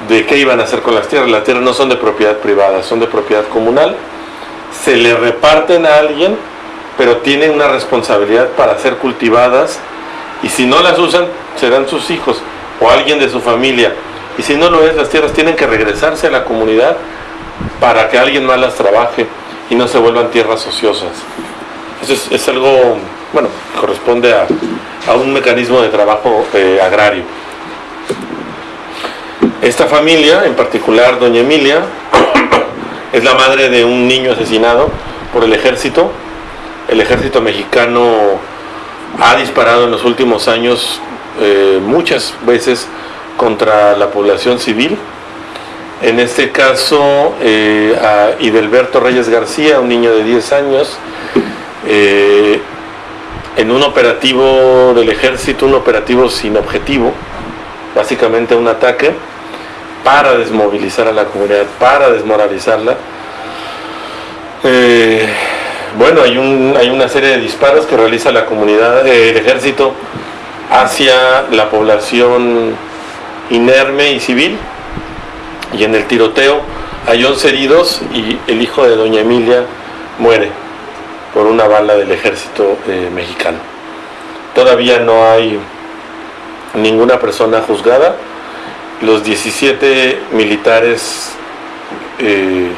de qué iban a hacer con las tierras. Las tierras no son de propiedad privada, son de propiedad comunal. Se le reparten a alguien, pero tienen una responsabilidad para ser cultivadas y si no las usan, serán sus hijos o alguien de su familia. Y si no lo es, las tierras tienen que regresarse a la comunidad para que alguien más las trabaje y no se vuelvan tierras ociosas. Eso es, algo, bueno, corresponde a, un mecanismo de trabajo eh, agrario. Esta familia, en particular doña Emilia, es la madre de un niño asesinado por el ejército. El ejército mexicano ha disparado en los últimos años eh, muchas veces contra la población civil. En este caso, eh, a Idelberto Reyes García, un niño de 10 años, eh, en un operativo del ejército, un operativo sin objetivo, básicamente un ataque, para desmovilizar a la comunidad, para desmoralizarla. Bueno, hay, un, hay una serie de disparos que realiza la comunidad, el ejército, hacia la población inerme y civil. Y en el tiroteo hay 11 heridos y el hijo de doña Emilia muere por una bala del ejército eh, mexicano. Todavía no hay ninguna persona juzgada. Los 17 militares eh,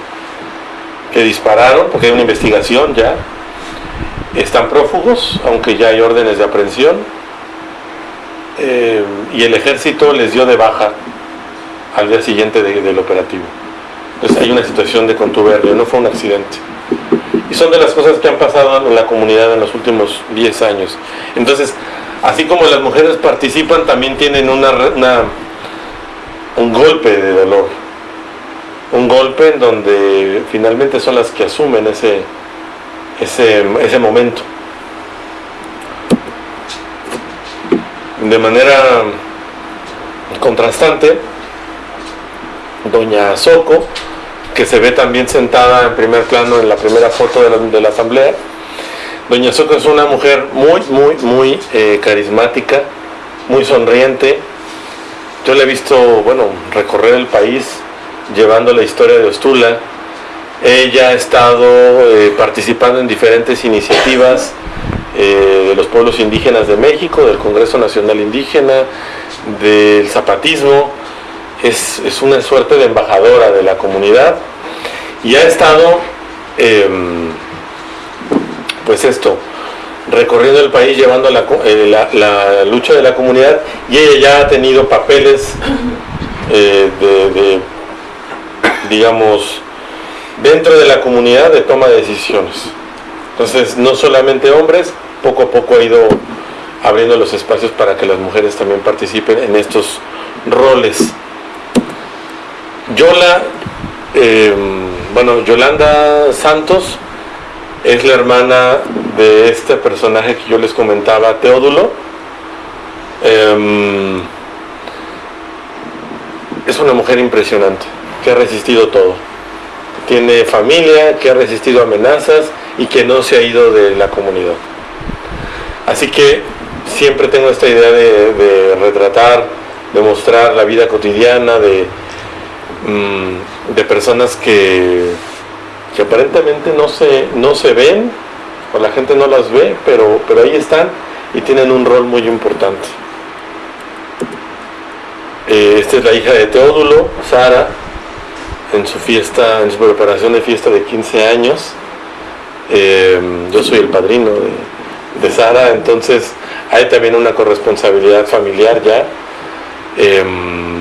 que dispararon, porque hay una investigación ya, están prófugos, aunque ya hay órdenes de aprehensión eh, y el ejército les dio de baja al día siguiente del operativo. Entonces hay una situación de contubernio, no fue un accidente. Y son de las cosas que han pasado en la comunidad en los últimos 10 años. Entonces, así como las mujeres participan, también tienen una, un golpe de dolor. Un golpe en donde finalmente son las que asumen ese, ese, ese momento. de manera contrastante, doña Soco, que se ve también sentada en primer plano en la primera foto de la, asamblea. Doña Soco es una mujer muy, muy, muy eh, carismática, muy sonriente. Yo la he visto, bueno, recorrer el país llevando la historia de Ostula. Ella ha estado eh, participando en diferentes iniciativas eh, de los pueblos indígenas de México, del Congreso Nacional Indígena, del zapatismo. Es, una suerte de embajadora de la comunidad y ha estado, em, pues esto, recorriendo el país llevando eh, la, lucha de la comunidad y ella ya ha tenido papeles de, digamos, dentro de la comunidad de toma de decisiones. Entonces, no solamente hombres, poco a poco ha ido abriendo los espacios para que las mujeres también participen en estos roles. Yola, em, bueno, Yolanda Santos es la hermana de este personaje que yo les comentaba, Teodulo. Em, es una mujer impresionante, que ha resistido todo. Tiene familia, que ha resistido amenazas y que no se ha ido de la comunidad. Así que siempre tengo esta idea de, retratar, de mostrar la vida cotidiana de, mm, de personas que, que aparentemente no se, no se ven, o la gente no las ve, pero, pero ahí están y tienen un rol muy importante. Eh, esta es la hija de Teodulo, Sara, en su fiesta, en su preparación de fiesta de 15 años. Eh, yo soy el padrino de, de Sara, entonces hay también una corresponsabilidad familiar ya. Em,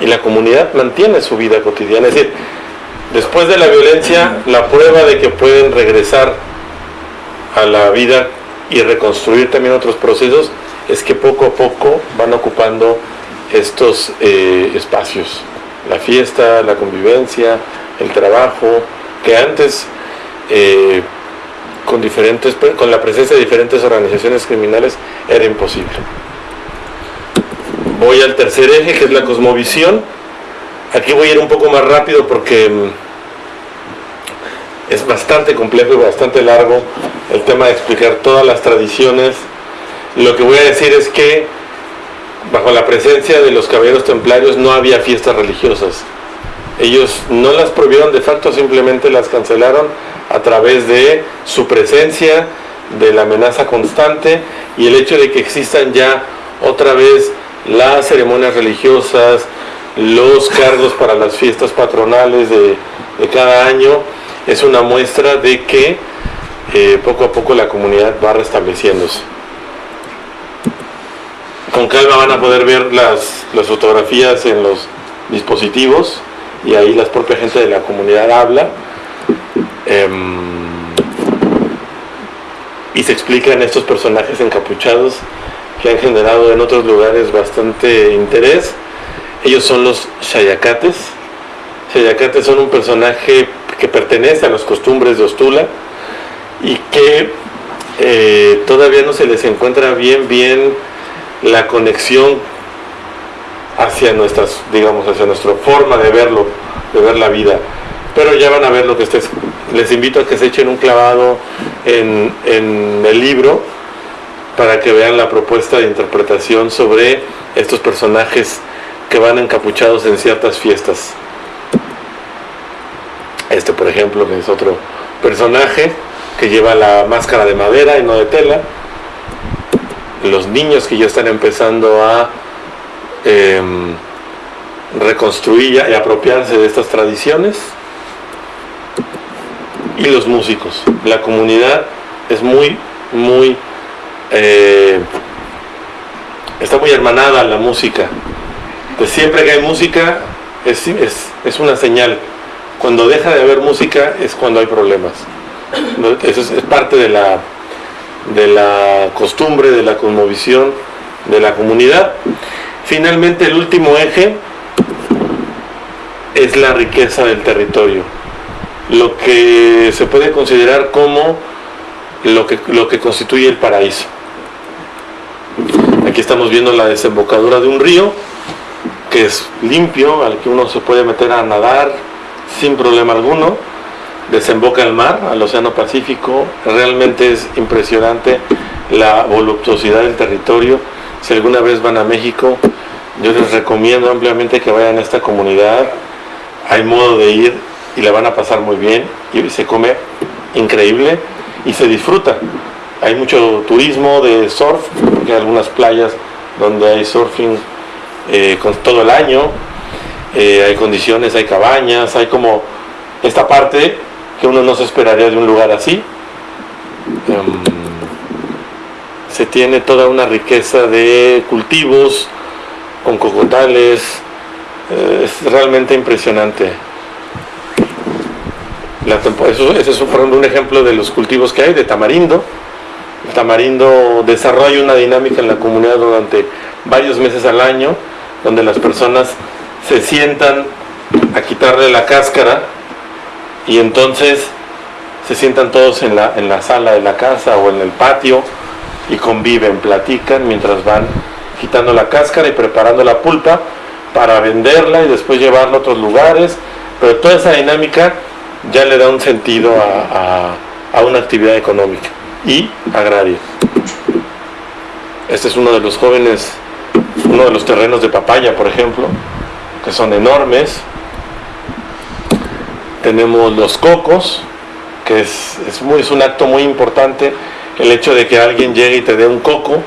y la comunidad mantiene su vida cotidiana. Es decir, después de la violencia, la prueba de que pueden regresar a la vida y reconstruir también otros procesos es que poco a poco van ocupando estos eh, espacios. La fiesta, la convivencia, el trabajo, que antes eh, con, diferentes, con la presencia de diferentes organizaciones criminales era imposible. Voy al tercer eje, que es la cosmovisión. Aquí voy a ir un poco más rápido porque mm, es bastante complejo y bastante largo el tema de explicar todas las tradiciones. Lo que voy a decir es que bajo la presencia de los caballeros templarios no había fiestas religiosas. Ellos no las prohibieron de facto, simplemente las cancelaron a través de su presencia, de la amenaza constante y el hecho de que existan ya otra vez las ceremonias religiosas, los cargos para las fiestas patronales de, cada año, es una muestra de que eh, poco a poco la comunidad va restableciéndose. Con calma van a poder ver las, las fotografías en los dispositivos y ahí la propia gente de la comunidad habla. Em, y se explican estos personajes encapuchados que han generado en otros lugares bastante interés. Ellos son los Shayacates. Shayacates son un personaje que pertenece a las costumbres de Ostula y que eh, todavía no se les encuentra bien bien la conexión hacia nuestras, digamos, hacia nuestra forma de verlo, de ver la vida. Pero ya van a ver lo que estés. Les invito a que se echen un clavado en, en el libro para que vean la propuesta de interpretación sobre estos personajes que van encapuchados en ciertas fiestas. Este, por ejemplo, es otro personaje que lleva la máscara de madera y no de tela. Los niños que ya están empezando a em, reconstruir y apropiarse de estas tradiciones. Y los músicos. La comunidad es muy, muy eh, está muy hermanada la música. Siempre que hay música es, es, una señal. Cuando deja de haber música es cuando hay problemas. Eso es, parte de la, de la costumbre, de la cosmovisión de la comunidad. Finalmente el último eje es la riqueza del territorio. Lo que se puede considerar como lo que, lo que constituye el paraíso. Aquí estamos viendo la desembocadura de un río que es limpio, al que uno se puede meter a nadar sin problema alguno. Desemboca el mar, al Océano Pacífico. Realmente es impresionante la voluptuosidad del territorio. Si alguna vez van a México, yo les recomiendo ampliamente que vayan a esta comunidad. Hay modo de ir y la van a pasar muy bien y se come increíble y se disfruta. Hay mucho turismo de surf, porque hay algunas playas donde hay surfing eh, con todo el año, eh, hay condiciones, hay cabañas, hay como esta parte que uno no se esperaría de un lugar así. Em, se tiene toda una riqueza de cultivos con cocotales, eh, es realmente impresionante. La eso, ese es un ejemplo de los cultivos que hay, de tamarindo, Tamarindo desarrolla una dinámica en la comunidad durante varios meses al año, donde las personas se sientan a quitarle la cáscara y entonces se sientan todos en la, en la sala de la casa o en el patio y conviven, platican mientras van quitando la cáscara y preparando la pulpa para venderla y después llevarla a otros lugares, pero toda esa dinámica ya le da un sentido a una actividad económica y agraria. Este es uno de los jóvenes, uno de los terrenos de papaya, por ejemplo, que son enormes. Tenemos los cocos, que es, es, muy, es un acto muy importante, el hecho de que alguien llegue y te dé un coco,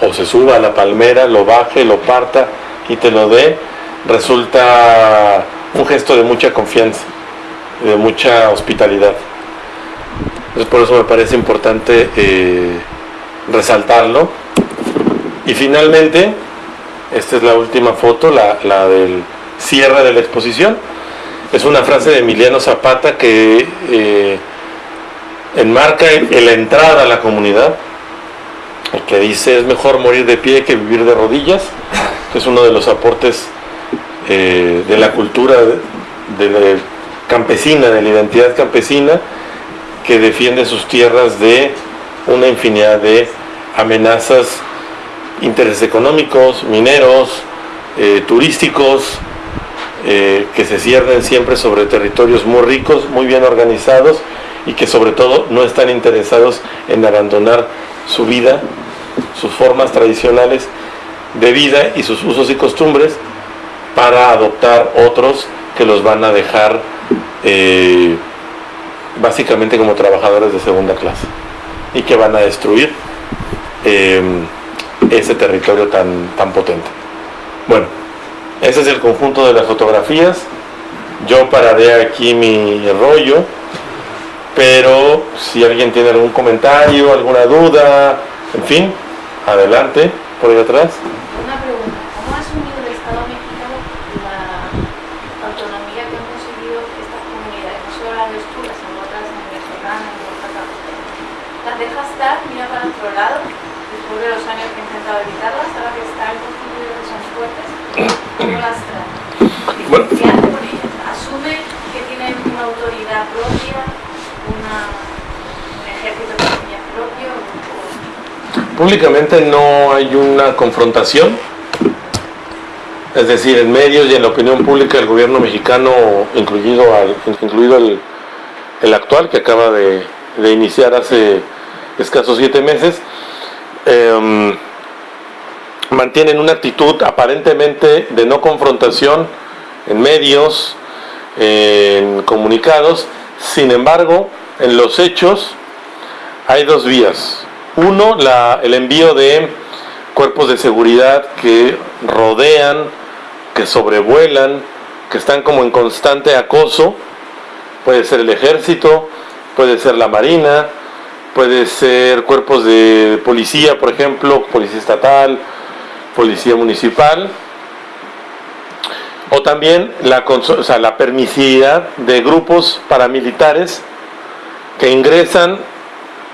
o se suba a la palmera, lo baje, lo parta y te lo dé, resulta un gesto de mucha confianza, de mucha hospitalidad. Entonces por eso me parece importante eh, resaltarlo. Y finalmente, esta es la última foto, la, del cierre de la exposición. Es una frase de Emiliano Zapata que eh, enmarca en la entrada a la comunidad, que dice es mejor morir de pie que vivir de rodillas, que es uno de los aportes eh, de la cultura de, campesina, de la identidad campesina, que defiende sus tierras de una infinidad de amenazas, intereses económicos, mineros, eh, turísticos, eh, que se ciernen siempre sobre territorios muy ricos, muy bien organizados y que sobre todo no están interesados en abandonar su vida, sus formas tradicionales de vida y sus usos y costumbres para adoptar otros que los van a dejar eh, básicamente como trabajadores de segunda clase y que van a destruir eh, ese territorio tan, tan potente. Bueno, ese es el conjunto de las fotografías. Yo pararé aquí mi rollo, pero si alguien tiene algún comentario, alguna duda, en fin, adelante, por ahí atrás. Una pregunta, ¿cómo ha asumido el Estado mexicano la autonomía que han conseguido estas comunidades? No solo las de sino otras en Venezolana, en Oaxaca. ¿Las deja estar, mira para otro lado, después de los años que he intentado evitarlas, ahora que están constituidas que son fuertes? ¿Cómo las trae? Bueno. ¿Qué hace con ellas? ¿Asume que tienen una autoridad propia, una, un ejército de propio? o- Públicamente no hay una confrontación, es decir, en medios y en la opinión pública el gobierno mexicano, incluido, al, incluido el, el actual que acaba de, de iniciar hace escasos siete meses, em, mantienen una actitud aparentemente de no confrontación en medios, en comunicados, sin embargo, en los hechos hay dos vías. Uno, el envío de cuerpos de seguridad que rodean, que sobrevuelan, que están como en constante acoso. Puede ser el ejército, puede ser la marina, puede ser cuerpos de policía, por ejemplo, policía estatal, policía municipal. O también la, o permisividad de grupos paramilitares que ingresan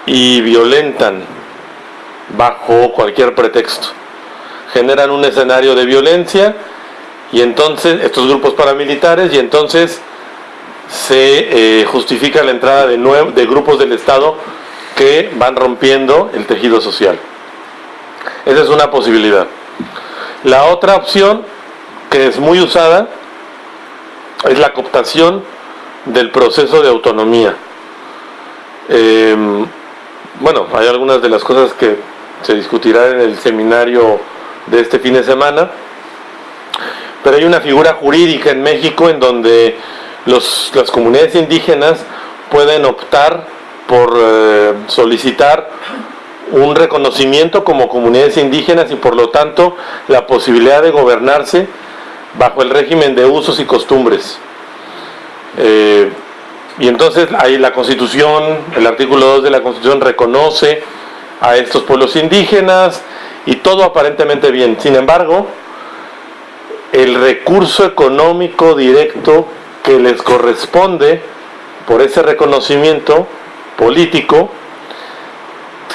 y violentan bajo cualquier pretexto. Generan un escenario de violencia y entonces estos grupos paramilitares y entonces se eh, justifica la entrada de grupos del Estado que van rompiendo el tejido social. Esa es una posibilidad. La otra opción, que es muy usada, es la cooptación del proceso de autonomía. Eh, bueno, hay algunas de las cosas que se discutirán en el seminario de este fin de semana, pero hay una figura jurídica en México en donde los- las comunidades indígenas pueden optar por eh, solicitar un reconocimiento como comunidades indígenas y por lo tanto la posibilidad de gobernarse bajo el régimen de usos y costumbres. Eh, y entonces ahí la Constitución, el artículo 2 de la Constitución reconoce a estos pueblos indígenas y todo aparentemente bien. Sin embargo, el recurso económico directo que les corresponde por ese reconocimiento político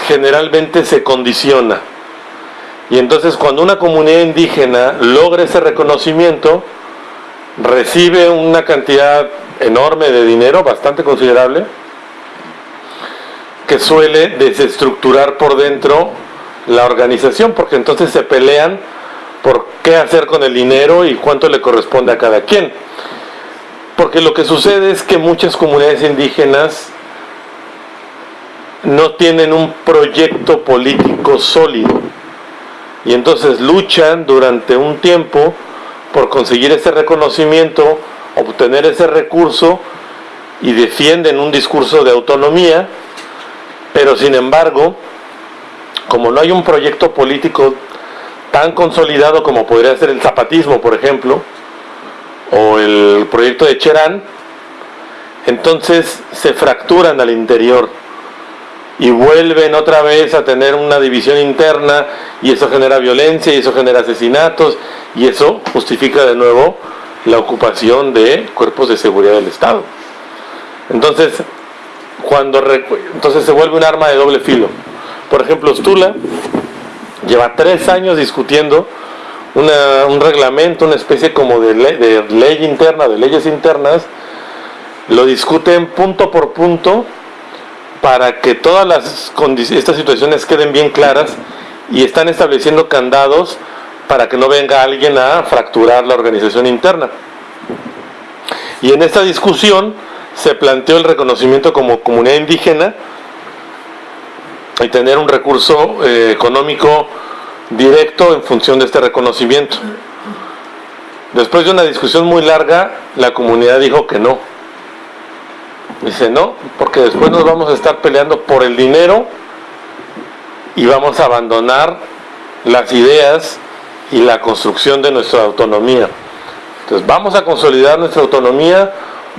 generalmente se condiciona. Y entonces cuando una comunidad indígena logra ese reconocimiento, recibe una cantidad enorme de dinero, bastante considerable, que suele desestructurar por dentro la organización, porque entonces se pelean por qué hacer con el dinero y cuánto le corresponde a cada quien. Porque lo que sucede es que muchas comunidades indígenas no tienen un proyecto político sólido. Y entonces luchan durante un tiempo por conseguir ese reconocimiento, obtener ese recurso y defienden un discurso de autonomía, pero sin embargo, como no hay un proyecto político tan consolidado como podría ser el zapatismo, por ejemplo, o el proyecto de Cherán, entonces se fracturan al interior y vuelven otra vez a tener una división interna y eso genera violencia y eso genera asesinatos y eso justifica de nuevo la ocupación de cuerpos de seguridad del Estado. Entonces, cuando entonces se vuelve un arma de doble filo. Por ejemplo, Stula lleva tres años discutiendo un reglamento, una especie como de de ley interna, de leyes internas, lo discuten punto por punto para que todas las estas situaciones queden bien claras y están estableciendo candados para que no venga alguien a fracturar la organización interna. Y en esta discusión se planteó el reconocimiento como comunidad indígena y tener un recurso eh, económico directo en función de este reconocimiento. Después de una discusión muy larga, la comunidad dijo que no. Dice, no, porque después nos vamos a estar peleando por el dinero y vamos a abandonar las ideas y la construcción de nuestra autonomía. Entonces vamos a consolidar nuestra autonomía,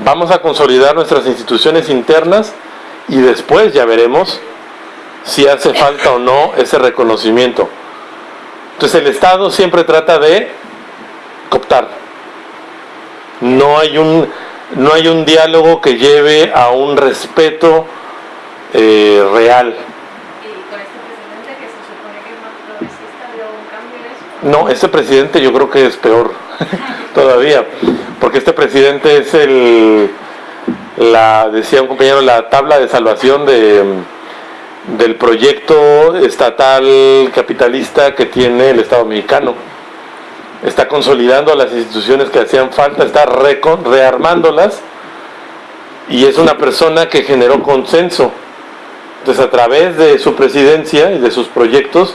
vamos a consolidar nuestras instituciones internas y después ya veremos si hace falta o no ese reconocimiento. Entonces el Estado siempre trata de cooptar. No hay un no hay un diálogo que lleve a un respeto eh, real. No, este presidente yo creo que es peor todavía, porque este presidente es el, la, decía un compañero, la tabla de salvación de, del proyecto estatal capitalista que tiene el Estado mexicano está consolidando las instituciones que hacían falta, está rearmándolas y es una persona que generó consenso. Entonces a través de su presidencia y de sus proyectos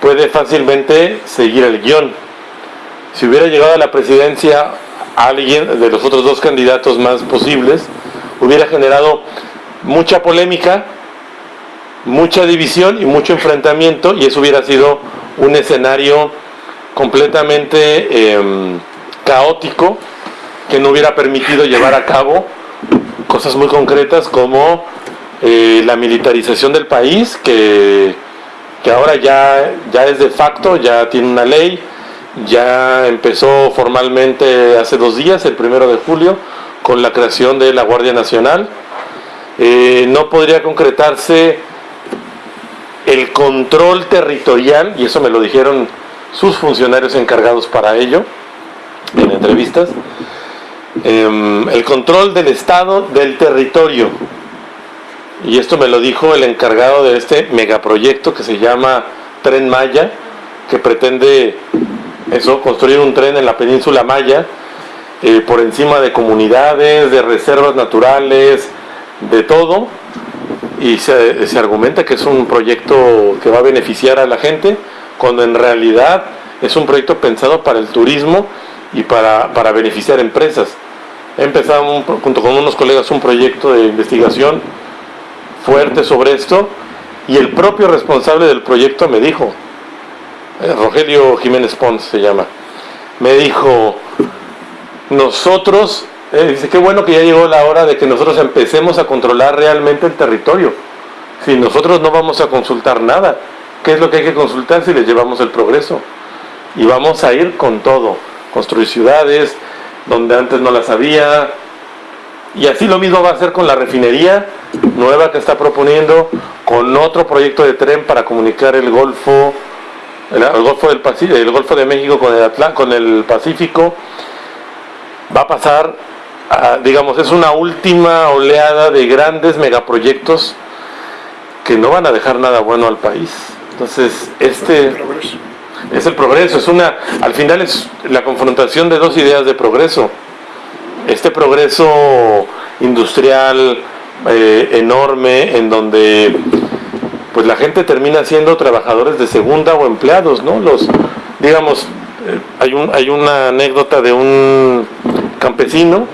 puede fácilmente seguir el guion. Si hubiera llegado a la presidencia alguien de los otros dos candidatos más posibles, hubiera generado mucha polémica, mucha división y mucho enfrentamiento y eso hubiera sido un escenario completamente em, caótico que no hubiera permitido llevar a cabo cosas muy concretas como eh, la militarización del país, que, que ahora ya, ya es de facto, ya tiene una ley, ya empezó formalmente hace dos días, el primero de julio, con la creación de la Guardia Nacional. Eh, no podría concretarse el control territorial, y eso me lo dijeron sus funcionarios encargados para ello, en entrevistas, em, el control del Estado del territorio. Y esto me lo dijo el encargado de este megaproyecto que se llama Tren Maya, que pretende eso, construir un tren en la península Maya, eh, por encima de comunidades, de reservas naturales, de todo. Y se, se argumenta que es un proyecto que va a beneficiar a la gente, cuando en realidad es un proyecto pensado para el turismo y para, beneficiar empresas. He empezado junto con unos colegas un proyecto de investigación fuerte sobre esto y el propio responsable del proyecto me dijo, eh, Rogelio Jiménez Pons se llama, me dijo, nosotros, eh, dice, qué bueno que ya llegó la hora de que nosotros empecemos a controlar realmente el territorio. Si nosotros no vamos a consultar nada, ¿Qué es lo que hay que consultar si les llevamos el progreso? Y vamos a ir con todo, construir ciudades donde antes no las había. Y así lo mismo va a ser con la refinería nueva que está proponiendo, con otro proyecto de tren para comunicar el Golfo, el, Golfo del Pacífico, el Golfo de México con el con el Pacífico. Va a pasar, digamos, es una última oleada de grandes megaproyectos que no van a dejar nada bueno al país. Entonces, este es el progreso, es una, al final es la confrontación de dos ideas de progreso. Este progreso industrial eh, enorme en donde pues la gente termina siendo trabajadores de segunda o empleados, ¿no? Los, digamos, eh, hay, un, hay una anécdota de un campesino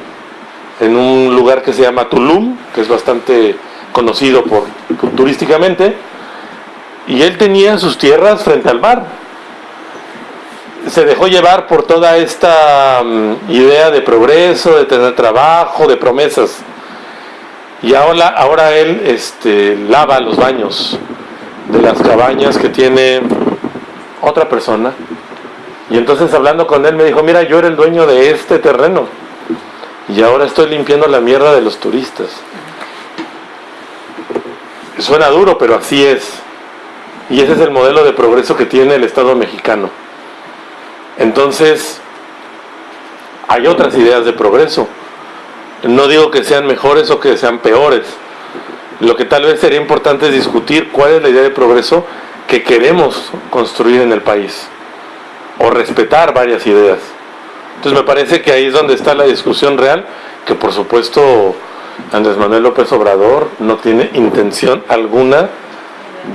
en un lugar que se llama Tulum, que es bastante conocido por turísticamente, y él tenía sus tierras frente al mar. Se dejó llevar por toda esta mm, idea de progreso, de tener trabajo, de promesas. Y ahora, ahora él este, lava los baños de las cabañas que tiene otra persona Y entonces hablando con él me dijo, mira, yo era el dueño de este terreno y ahora estoy limpiando la mierda de los turistas. Suena duro, pero así es. Y ese es el modelo de progreso que tiene el Estado mexicano. Entonces, hay otras ideas de progreso. No digo que sean mejores o que sean peores. Lo que tal vez sería importante es discutir cuál es la idea de progreso que queremos construir en el país. O respetar varias ideas. Entonces me parece que ahí es donde está la discusión real, que por supuesto Andrés Manuel López Obrador no tiene intención alguna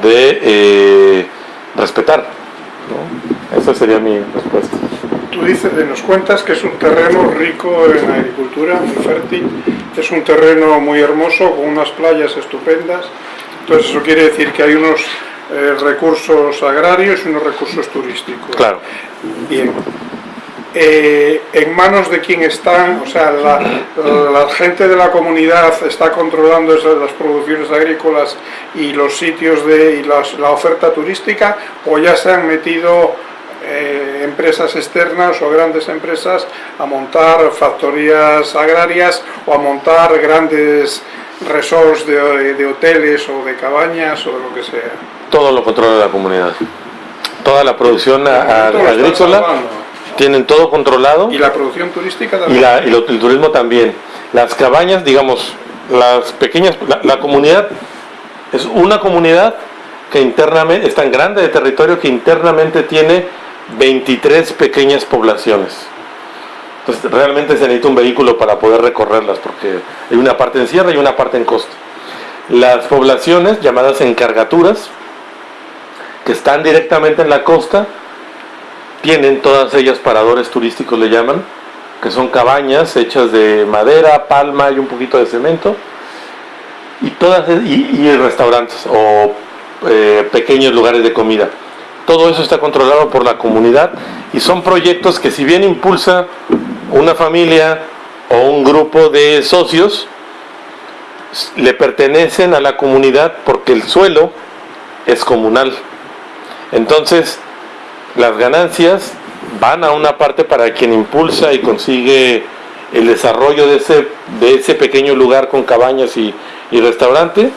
de eh, respetar. Esa sería mi respuesta. Tú dices, nos cuentas que es un terreno rico en agricultura, muy fértil, es un terreno muy hermoso, con unas playas estupendas, entonces eso quiere decir que hay unos eh, recursos agrarios y unos recursos turísticos. Claro. Bien. Eh, ¿En manos de quién están? O sea, la, gente de la comunidad está controlando esas, las producciones agrícolas y los sitios de y la oferta turística o ya se han metido eh, empresas externas o grandes empresas a montar factorías agrarias o a montar grandes resorts de, hoteles o de cabañas o de lo que sea. Todo lo controla la comunidad. Toda la producción agrícola tienen todo controlado. Y la producción turística también. Y, el turismo también. Las cabañas, digamos, las pequeñas, la, comunidad es una comunidad que internamente es tan grande de territorio que internamente tiene 23 pequeñas poblaciones. Entonces realmente se necesita un vehículo para poder recorrerlas porque hay una parte en sierra y una parte en costa. Las poblaciones llamadas encargaturas, que están directamente en la costa, tienen todas ellas paradores turísticos, le llaman, que son cabañas hechas de madera, palma y un poquito de cemento, y, todas, y, restaurantes o eh, pequeños lugares de comida. Todo eso está controlado por la comunidad y son proyectos que si bien impulsa una familia o un grupo de socios, le pertenecen a la comunidad porque el suelo es comunal. Entonces, las ganancias van a una parte para quien impulsa y consigue el desarrollo de ese, de ese pequeño lugar con cabañas y, restaurante,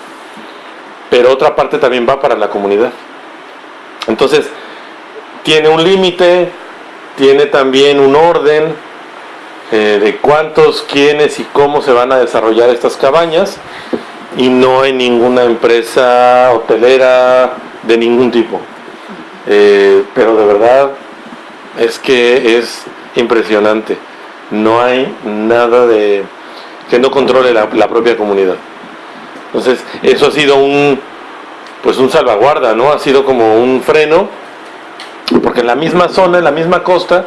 pero otra parte también va para la comunidad. Entonces, tiene un límite, tiene también un orden eh, de cuántos, quiénes y cómo se van a desarrollar estas cabañas y no hay ninguna empresa hotelera de ningún tipo. Eh, pero de verdad es que es impresionante. No hay nada de que no controle la, propia comunidad. Entonces, eso ha sido un pues un salvaguarda, ¿no? Ha sido como un freno, porque en la misma zona, en la misma costa,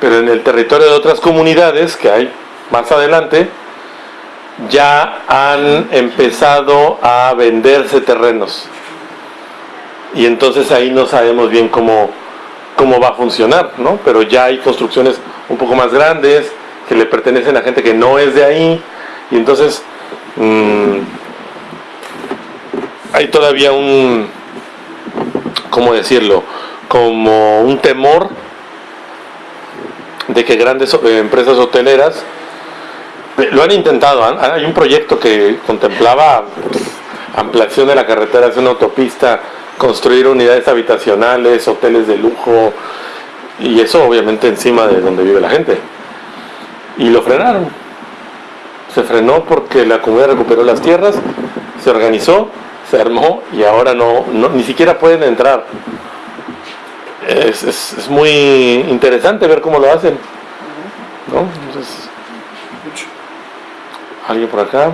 pero en el territorio de otras comunidades que hay más adelante, ya han empezado a venderse terrenos y entonces ahí no sabemos bien cómo, cómo va a funcionar, ¿no? Pero ya hay construcciones un poco más grandes que le pertenecen a gente que no es de ahí y entonces mm, hay todavía un, ¿cómo decirlo? Como un temor de que grandes empresas hoteleras eh, lo han intentado, hay un proyecto que contemplaba ampliación de la carretera hacia una autopista construir unidades habitacionales, hoteles de lujo, y eso obviamente encima de donde vive la gente. Y lo frenaron. Se frenó porque la comunidad recuperó las tierras, se organizó, se armó y ahora no, ni siquiera pueden entrar. Es, es, muy interesante ver cómo lo hacen. ¿no? ¿Alguien por acá?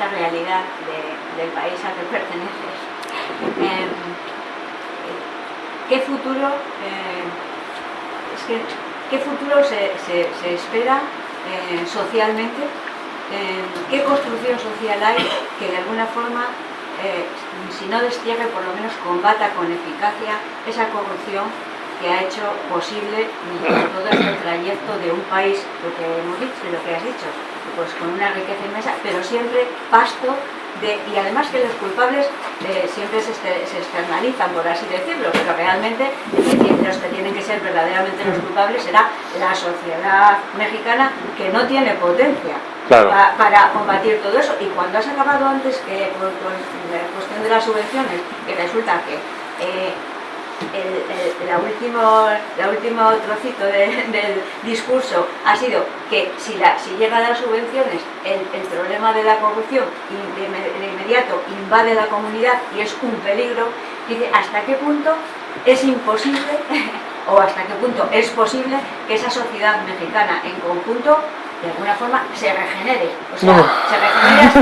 Esta, realidad del país al que perteneces. Em, ¿Qué futuro, eh, ¿qué futuro se, espera eh, socialmente? Em, ¿Qué construcción social hay que de alguna forma, eh, si no destierre, por lo menos combata con eficacia esa corrupción que ha hecho posible todo este trayecto de un país, lo que hemos dicho, lo que has dicho, pues con una riqueza inmensa, pero siempre pasto y además que los culpables eh, siempre se, externalizan, por así decirlo, pero realmente los que tienen que ser verdaderamente los culpables será la sociedad mexicana que no tiene potencia para combatir todo eso. Y cuando has acabado antes que con, la cuestión de las subvenciones, que resulta que eh, el, la, último, la último trocito del discurso ha sido que si, la, si llegan las subvenciones, el, problema de la corrupción de, inmediato invade la comunidad y es un peligro, dice hasta qué punto es imposible o hasta qué punto es posible que esa sociedad mexicana en conjunto de alguna forma se regenere. O sea, se regenere hasta...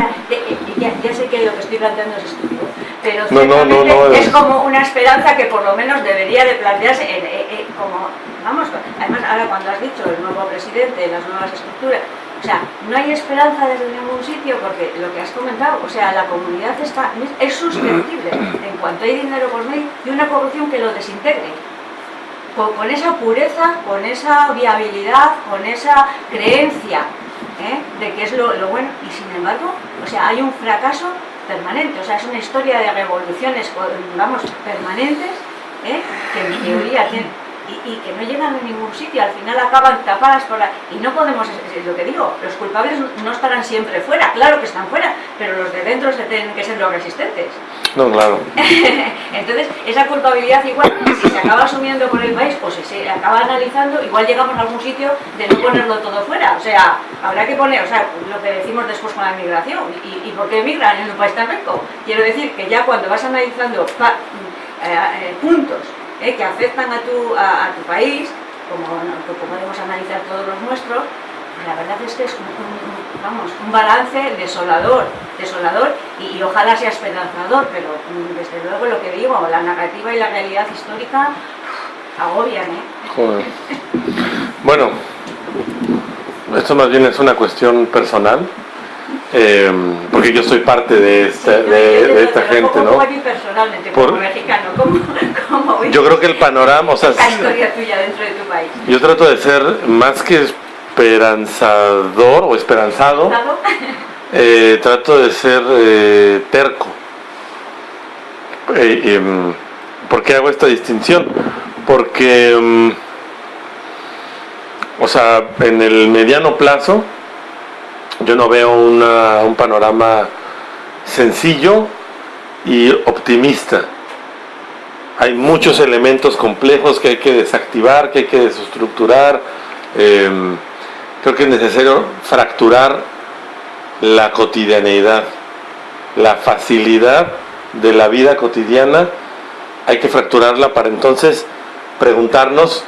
ya, ya, sé que lo que estoy planteando es estúpido, pero es. como una esperanza que por lo menos debería de plantearse como... Vamos, además ahora cuando has dicho el nuevo presidente, las nuevas estructuras, o sea, no hay esperanza desde ningún sitio porque lo que has comentado, o sea, la comunidad está, es susceptible en cuanto hay dinero por medio y una corrupción que lo desintegre con, esa pureza, con esa viabilidad, con esa creencia ¿eh? de que es lo, bueno y sin embargo, o sea, hay un fracaso permanente, o sea, es una historia de revoluciones, vamos, permanentes, ¿eh? que en teoría tienen y, que no llegan a ningún sitio, al final acaban tapadas por la... Y no podemos, es lo que digo, los culpables no estarán siempre fuera, claro que están fuera, pero los de dentro se tienen que ser los resistentes. No, claro. Entonces, esa culpabilidad igual, si se acaba asumiendo por el país o si se acaba analizando, igual llegamos a algún sitio de no ponerlo todo fuera. O sea, habrá que poner, o sea, lo que decimos después con la migración. ¿Y, y por qué emigran en un país tan rico? Quiero decir que ya cuando vas analizando eh, eh, puntos ¿eh? que afectan a tu, a, tu país, como, podemos analizar todos los nuestros, pues la verdad es que es un, vamos, un balance desolador, desolador y, ojalá sea esperanzador, pero mm, desde luego lo que digo, la narrativa y la realidad histórica agobian. ¿eh? Bueno, esto más bien es una cuestión personal. Eh, porque yo soy parte de esta, de, esta gente, ¿no? personalmente, como mexicano, ¿cómo, yo creo que el panorama, o sea, la historia tuya dentro de tu país. Yo trato de ser más que esperanzador o esperanzado, eh, trato de ser eh, terco. Eh, ¿Por qué hago esta distinción? Porque, mm, o sea, en el mediano plazo, yo no veo un panorama sencillo y optimista. Hay muchos elementos complejos que hay que desactivar, que hay que desestructurar. Em, creo que es necesario fracturar la cotidianeidad, la facilidad de la vida cotidiana. Hay que fracturarla para entonces preguntarnos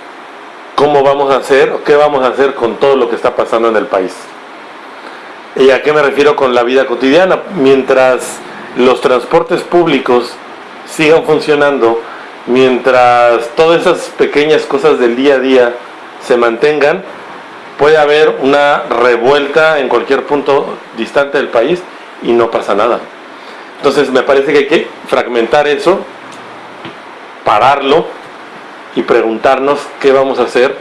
cómo vamos a hacer o qué vamos a hacer con todo lo que está pasando en el país. ¿Y a qué me refiero con la vida cotidiana? Mientras los transportes públicos sigan funcionando, mientras todas esas pequeñas cosas del día a día se mantengan, puede haber una revuelta en cualquier punto distante del país y no pasa nada. Entonces me parece que hay que fragmentar eso, pararlo y preguntarnos qué vamos a hacer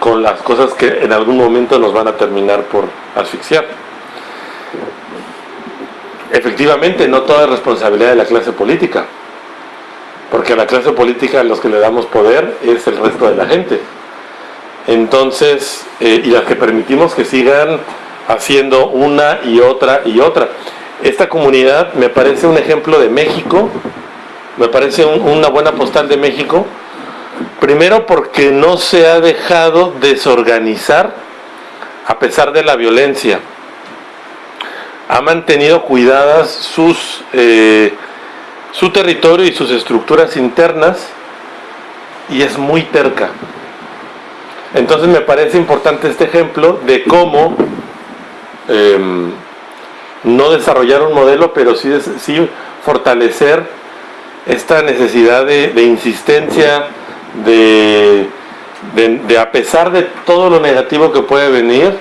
con las cosas que en algún momento nos van a terminar por asfixiar. Efectivamente, no toda es responsabilidad de la clase política, porque a la clase política a los que le damos poder es el resto de la gente. Entonces, eh, y las que permitimos que sigan haciendo una y otra y otra. Esta comunidad me parece un ejemplo de México, me parece una buena postal de México, primero porque no se ha dejado desorganizar a pesar de la violencia ha mantenido cuidadas sus, eh, su territorio y sus estructuras internas y es muy terca. Entonces me parece importante este ejemplo de cómo em, no desarrollar un modelo, pero sí, sí fortalecer esta necesidad de, insistencia, de, de, a pesar de todo lo negativo que puede venir,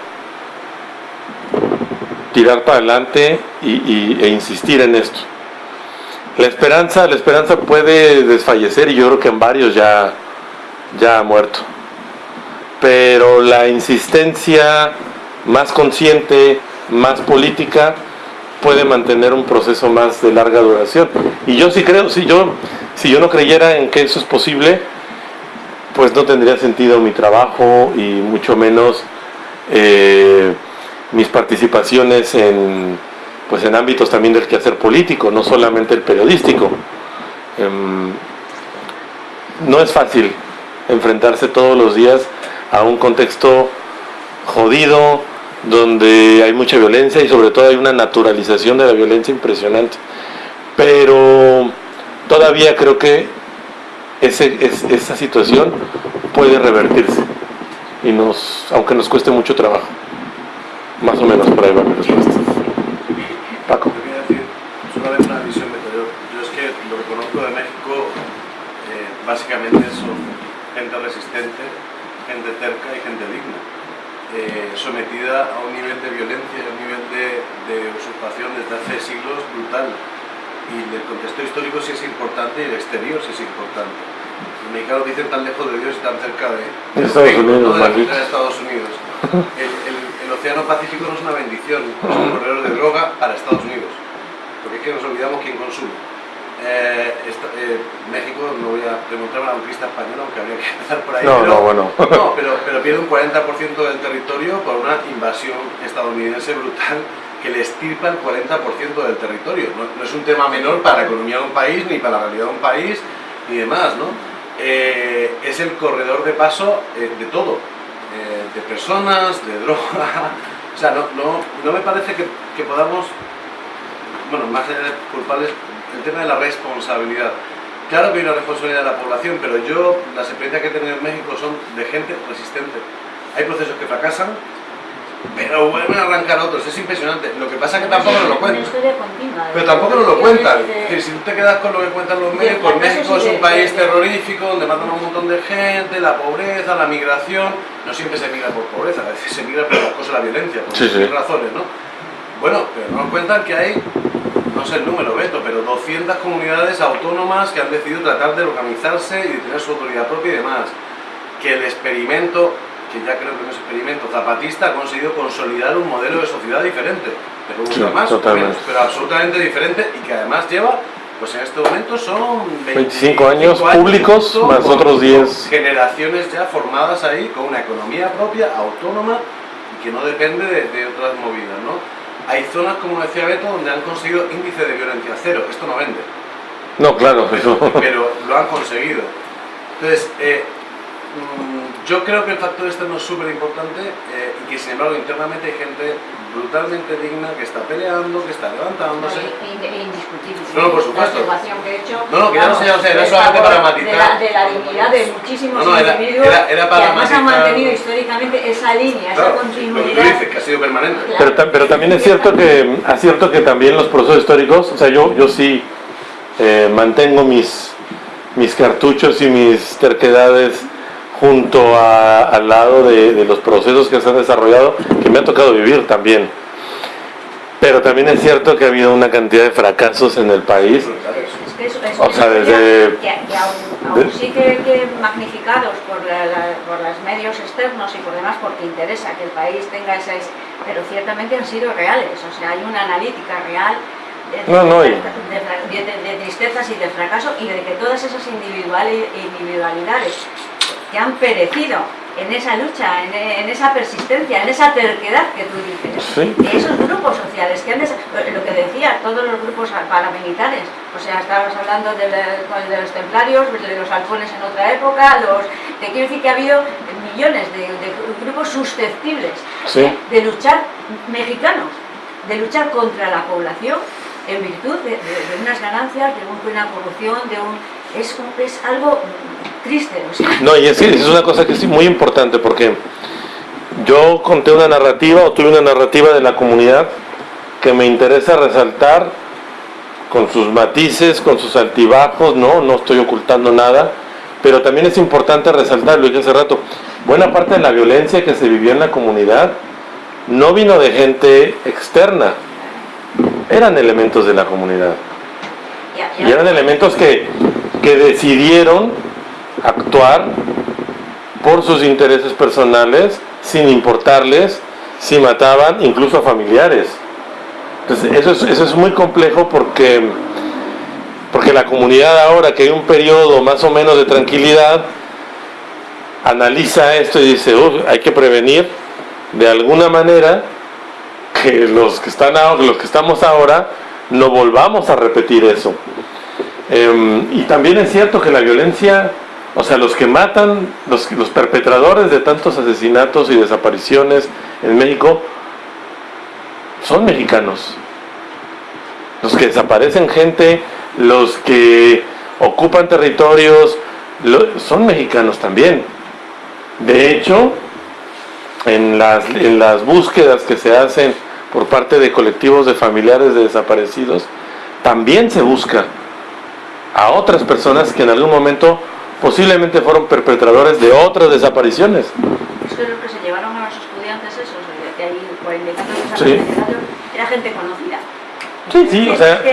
tirar para adelante y, e insistir en esto. La esperanza, la esperanza puede desfallecer y yo creo que en varios ya, ya ha muerto. Pero la insistencia más consciente, más política, puede mantener un proceso más de larga duración. Y yo sí creo, si yo, si yo no creyera en que eso es posible, pues no tendría sentido mi trabajo y mucho menos eh, mis participaciones en, pues en ámbitos también del quehacer político, no solamente el periodístico. Em, no es fácil enfrentarse todos los días a un contexto jodido, donde hay mucha violencia y sobre todo hay una naturalización de la violencia impresionante. Pero todavía creo que esa situación puede revertirse, y nos, aunque nos cueste mucho trabajo. Más o menos por ahí va mi respuesta. Paco. solamente una visión yo. Yo es que lo que conozco de México eh, básicamente son gente resistente, gente cerca y gente digna. Eh, sometida a un nivel de violencia y a un nivel de, de usurpación desde hace siglos brutal y el contexto histórico sí es importante y el exterior sí es importante. Los mexicanos dicen tan lejos de Dios y tan cerca de, Estados Unidos, de, de Estados Unidos. El, el, el, Océano Pacífico no es una bendición, es un corredor de droga para Estados Unidos, porque es que nos olvidamos quién consume. Eh, esta, eh, México, no voy a preguntarme a la conquista española, aunque habría que empezar por ahí. No, pero, no, bueno. no, pero, pero pierde un 40% del territorio por una invasión estadounidense brutal que le estirpa el 40% del territorio. No, no, es un tema menor para la economía de un país, ni para la realidad de un país, ni demás, ¿no? Eh, es el corredor de paso eh, de todo, eh, de personas, de droga, o sea, no, no, no me parece que, que, podamos, bueno, más allá de culpables, el tema de la responsabilidad. Claro que hay una responsabilidad de la población, pero yo, las experiencias que he tenido en México son de gente resistente. Hay procesos que fracasan, pero vuelven a arrancar otros, es impresionante. Lo que pasa es que tampoco nos lo cuentan. Pero tampoco nos lo cuentan. si tú te quedas con lo que cuentan los medios, pues México es un país terrorífico donde matan a un montón de gente, la pobreza, la migración. No siempre se migra por pobreza, a veces se migra por las cosas de la violencia, por sí, sí. razones, ¿no? Bueno, pero nos cuentan que hay, no sé el número, Beto, pero 200 comunidades autónomas que han decidido tratar de organizarse y de tener su autoridad propia y demás. Que el experimento que ya creo que en ese experimento zapatista ha conseguido consolidar un modelo de sociedad diferente, pero sí, más, menos, pero absolutamente diferente y que además lleva, pues en este momento son 25, 25 años, años públicos más otros 10 generaciones ya formadas ahí con una economía propia, autónoma y que no depende de, de otras movidas, ¿no? Hay zonas, como decía Beto, donde han conseguido índice de violencia cero, esto no vende. No, claro, pero, pero lo han conseguido. Entonces, eh, yo creo que el factor externo es súper importante eh, y que sin embargo internamente hay gente brutalmente digna que está peleando, que está levantándose. Indiscutible. No, no, por supuesto. La que he hecho. No, no, que ya no sé, o sea, era solamente para matizar. De la, de la dignidad de muchísimos no, no, era, individuos era, era para que además matizar, han mantenido históricamente esa línea, claro, esa continuidad. Lo que tú dices, que ha sido permanente. Claro. Pero, pero, también es cierto que, es cierto que también los procesos históricos, o sea, yo, yo sí eh, mantengo mis, mis cartuchos y mis terquedades junto a, al lado de, de, los procesos que se han desarrollado, que me ha tocado vivir también. Pero también es cierto que ha habido una cantidad de fracasos en el país. Es que eso, eso, o sea, desde... Que, que aún, aún sí que, que magnificados por, la, la, por los medios externos y por demás, porque interesa que el país tenga esas... Pero ciertamente han sido reales, o sea, hay una analítica real de, no, no, de, de, de, tristezas y de fracaso y de que todas esas individualidades que han perecido en esa lucha, en, en, esa persistencia, en esa terquedad que tú dices, ¿Sí? de esos grupos sociales, que han lo que decía, todos los grupos paramilitares, o sea, estabas hablando de, de, los templarios, de los halcones en otra época, los, te quiero decir que ha habido millones de, de grupos susceptibles ¿Sí? de luchar, mexicanos, de luchar contra la población en virtud de, unas ganancias, de una corrupción, de un... Es, es algo triste. No, y es, es una cosa que es muy importante porque yo conté una narrativa o tuve una narrativa de la comunidad que me interesa resaltar con sus matices, con sus altibajos, no, no estoy ocultando nada, pero también es importante resaltar, lo dije hace rato, buena parte de la violencia que se vivió en la comunidad no vino de gente externa, eran elementos de la comunidad. Y eran elementos que, que decidieron actuar por sus intereses personales sin importarles si mataban incluso a familiares. Entonces, eso es, eso es muy complejo porque, porque la comunidad ahora que hay un periodo más o menos de tranquilidad, analiza esto y dice, "Uf, hay que prevenir de alguna manera que los que, están ahora, los que estamos ahora no volvamos a repetir eso. Em, y también es cierto que la violencia, o sea, los que matan, los, los perpetradores de tantos asesinatos y desapariciones en México, son mexicanos. Los que desaparecen gente, los que ocupan territorios, son mexicanos también. De hecho, en las, en las búsquedas que se hacen por parte de colectivos de familiares de desaparecidos, también se busca a otras personas que en algún momento posiblemente fueron perpetradores de otras desapariciones. Es que los que se llevaron a los estudiantes esos, de, ahí cuarenta y tantos era gente conocida. Sí, sí, o sea,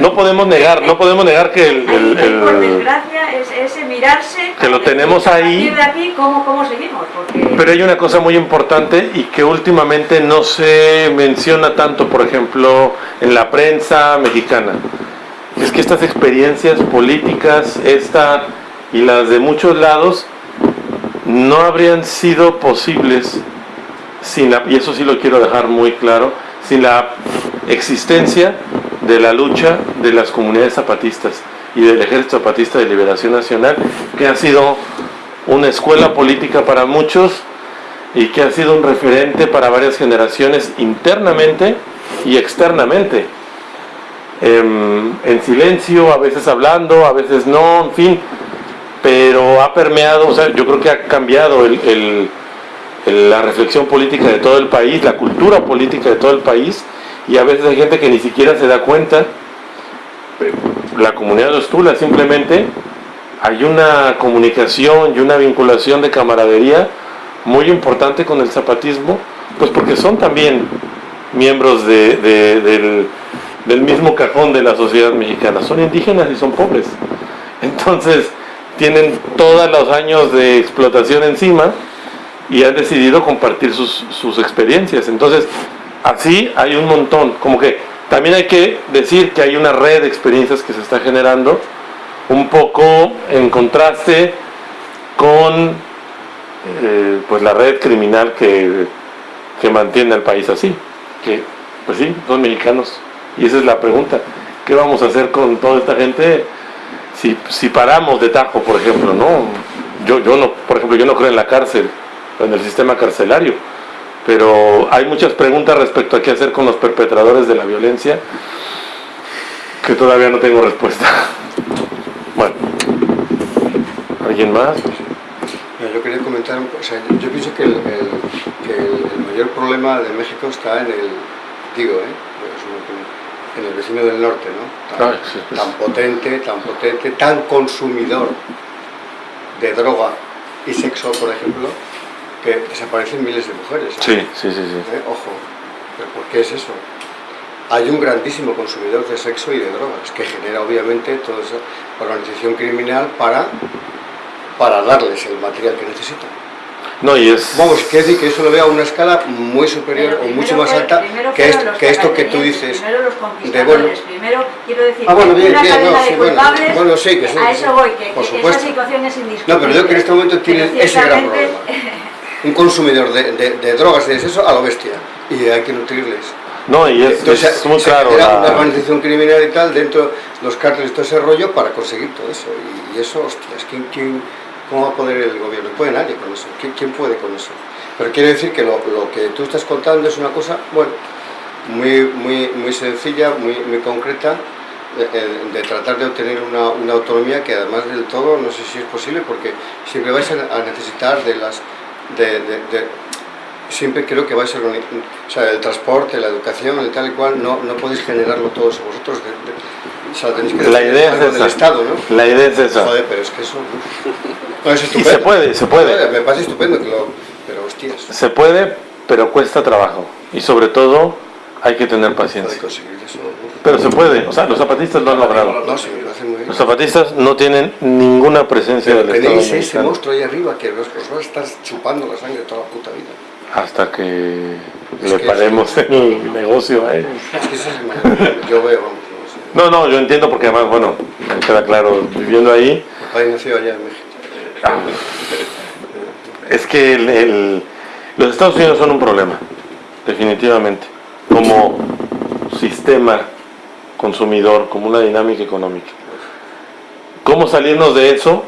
no podemos negar, no podemos negar que el, por desgracia, es ese mirarse... Que lo tenemos ahí. de aquí, ¿cómo, cómo seguimos? Porque... Pero hay una cosa muy importante y que últimamente no se menciona tanto, por ejemplo, en la prensa mexicana. Es que estas experiencias políticas, esta y las de muchos lados, no habrían sido posibles sin la, y eso sí lo quiero dejar muy claro, sin la existencia de la lucha de las comunidades zapatistas y del Ejército Zapatista de Liberación Nacional, que ha sido una escuela política para muchos y que ha sido un referente para varias generaciones internamente y externamente. Em, en silencio, a veces hablando, a veces no, en fin, pero ha permeado, o sea, yo creo que ha cambiado la reflexión política de todo el país, la cultura política de todo el país, y a veces hay gente que ni siquiera se da cuenta. La comunidad de Ostula simplemente hay una comunicación y una vinculación de camaradería muy importante con el zapatismo, pues porque son también miembros de- de- del, del mismo cajón de la sociedad mexicana, son indígenas y son pobres. Entonces tienen todos los años de explotación encima y han decidido compartir sus, sus experiencias. Entonces, así hay un montón, como que también hay que decir que hay una red de experiencias que se está generando, un poco en contraste con eh, pues la red criminal que, que mantiene al país así, que pues sí, son mexicanos. Y esa es la pregunta, ¿qué vamos a hacer con toda esta gente si, si paramos de tajo, por ejemplo, no? Yo, yo no, por ejemplo, yo no creo en la cárcel, en el sistema carcelario, pero hay muchas preguntas respecto a qué hacer con los perpetradores de la violencia que todavía no tengo respuesta. Bueno, ¿alguien más? Yo quería comentar, o sea, yo pienso que el, que el mayor problema de México está en el, digo, ¿eh? En el vecino del norte, ¿no? Tan, sí, sí. tan potente, tan potente, tan consumidor de droga y sexo, por ejemplo, que desaparecen miles de mujeres. ¿eh? Sí, sí, sí, sí. ¿Eh? Ojo, ¿pero por qué es eso? Hay un grandísimo consumidor de sexo y de drogas que genera obviamente toda esa organización criminal para, para darles el material que necesitan. No, y es... Vamos, quiere decir que eso lo veo a una escala muy superior o mucho más alta primero que, esto, que esto que tú dices. Primero los de, conquistadores, bueno, primero quiero decir Ah, bueno, que bien, una bien, cadena no, de sí, bueno, culpables, bueno, sí, que sí, a eso voy, que, por que supuesto. esa situación es indiscutible. No, pero yo creo que en este momento tienen ese gran problema. Un consumidor de, de- de drogas y de sexo a lo bestia. Y hay que nutrirles. No, y es, Entonces, es muy claro. la- una organización criminal y tal dentro de los cárteles todo ese rollo para conseguir todo eso. Y, y eso, hostias, ¿quién, quién, ¿cómo va a poder el gobierno? No puede nadie con eso. ¿Quién, puede con eso? Pero quiero decir que lo, que tú estás contando es una cosa, bueno, muy, muy, muy sencilla, muy, muy concreta, eh, eh, de tratar de obtener una, autonomía que además del todo no sé si es posible porque siempre vais a, necesitar de las... siempre creo que vais a o sea, el transporte, la educación, el tal y cual, no, no podéis generarlo todos vosotros. Sea, tenéis que La idea es esa. Estado, ¿no? La idea es esa. Joder, pero es que eso... No, es Y estupendo. se puede, se puede. Me parece estupendo que lo... Pero hostias, Se puede, pero cuesta trabajo. Y sobre todo hay que tener paciencia. Pero se puede. O sea, los zapatistas lo han logrado. Los zapatistas no tienen ninguna presencia del Estado tenéis ese monstruo ahí arriba que os, os va a estar chupando la sangre toda la puta vida. hasta que le paremos el negocio a ellos. Es que eso es mal. Yo veo, no. No, yo entiendo porque además, bueno, me queda claro, viviendo ahí, Mi padre nació allá en México. es que el- el- los Estados Unidos son un problema, definitivamente, como sistema consumidor, como una dinámica económica. ¿Cómo salirnos de eso?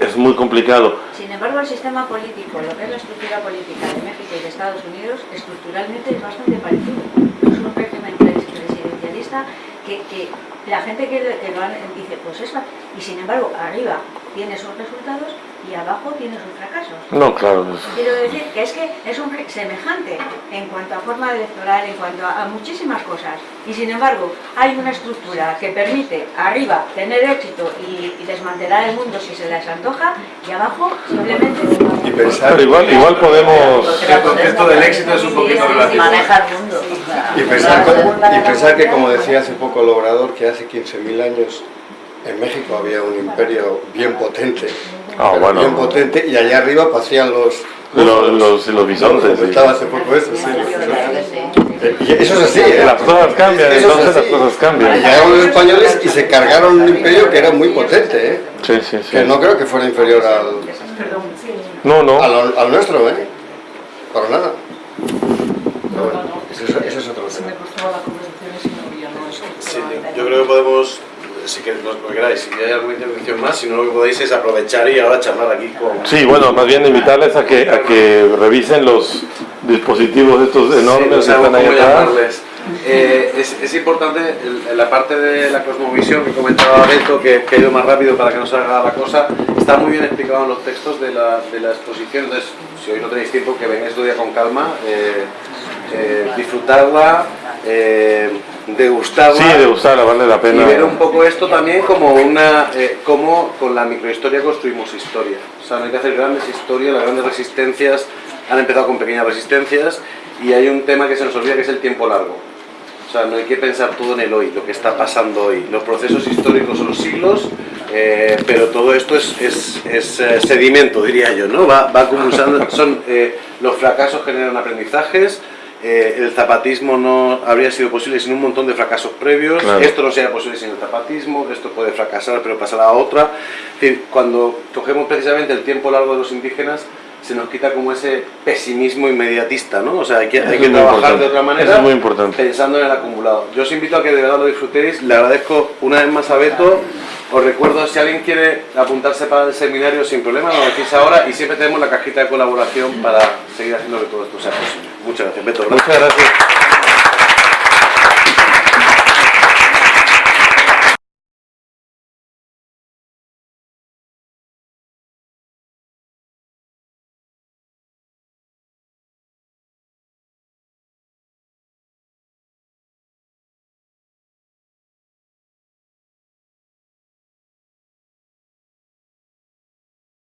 Es muy complicado. Sin embargo, el sistema político, lo que es la estructura política de México y de Estados Unidos, estructuralmente es bastante parecido. Es un régimen pres- presidencialista que, que la gente que, lo han- dice, pues esa, y sin embargo, arriba tiene sus resultados y abajo tiene sus fracasos. No, claro, Quiero decir que es que es un semejante en cuanto a forma electoral, en cuanto a, a muchísimas cosas. Y sin embargo, hay una estructura que permite arriba tener éxito y, y desmantelar el mundo si se les antoja, y abajo simplemente Y pensar, igual, igual podemos... El concepto del éxito es un poquito relativo. Maneja el mundo. Y pensar, y pensar que, como decía hace poco el obrador, que hace 15.000 años en México había un imperio bien potente. Ah, bueno. Bien potente, y allá arriba pasían los... Los, los, los bisontes. sí. Hace poco eso, sí. Sí. Y eso es así, ¿eh? Las cosas cambian, Eso es entonces las cosas cambian. Llegaron los españoles y se cargaron un imperio que era muy potente, ¿eh? Sí, sí, sí. Que no creo que fuera inferior al, No, no. al, al nuestro, ¿eh? Para nada. Ese es, ese es otro tema. Sí, yo creo que podemos, si queréis, lo que queráis, si hay alguna intervención más, si no lo que podéis es aprovechar y ahora charlar aquí con... Sí, bueno, más bien invitarles a que, a que revisen los dispositivos estos enormes Sí, no que están ahí atrás. Eh, es, es importante el- la parte de la cosmovisión que comentaba Beto, que, que ha ido más rápido para que no salga la cosa, está muy bien explicado en los textos de la, de la exposición, entonces si hoy no tenéis tiempo que vengáis otro día con calma, eh, eh, disfrutarla, eh, degustarla. Sí, de usarla, vale la Y pena. ver un poco esto también como una, eh, cómo con la microhistoria construimos historia. O sea, no hay que hacer grandes historias, las grandes resistencias han empezado con pequeñas resistencias y hay un tema que se nos olvida que es el tiempo largo. O sea, no hay que pensar todo en el hoy, lo que está pasando hoy. Los procesos históricos son los siglos, eh, pero todo esto es, es- es, eh, sedimento, diría yo, ¿no? Va, va acumulando, son, eh, los fracasos generan aprendizajes, eh, el zapatismo no habría sido posible sin un montón de fracasos previos, Claro. esto no sería posible sin el zapatismo, esto puede fracasar pero pasará a otra. Es decir, cuando cogemos precisamente el tiempo largo de los indígenas, se nos quita como ese pesimismo inmediatista, ¿no? O sea, hay que, hay que trabajar importante. de otra manera Eso es muy importante. pensando en el acumulado. Yo os invito a que de verdad lo disfrutéis. Le agradezco una vez más a Beto. Os recuerdo, si alguien quiere apuntarse para el seminario sin problema, lo decís ahora y siempre tenemos la cajita de colaboración para seguir haciendo que todo esto sea posible. Muchas gracias, Beto. Muchas gracias.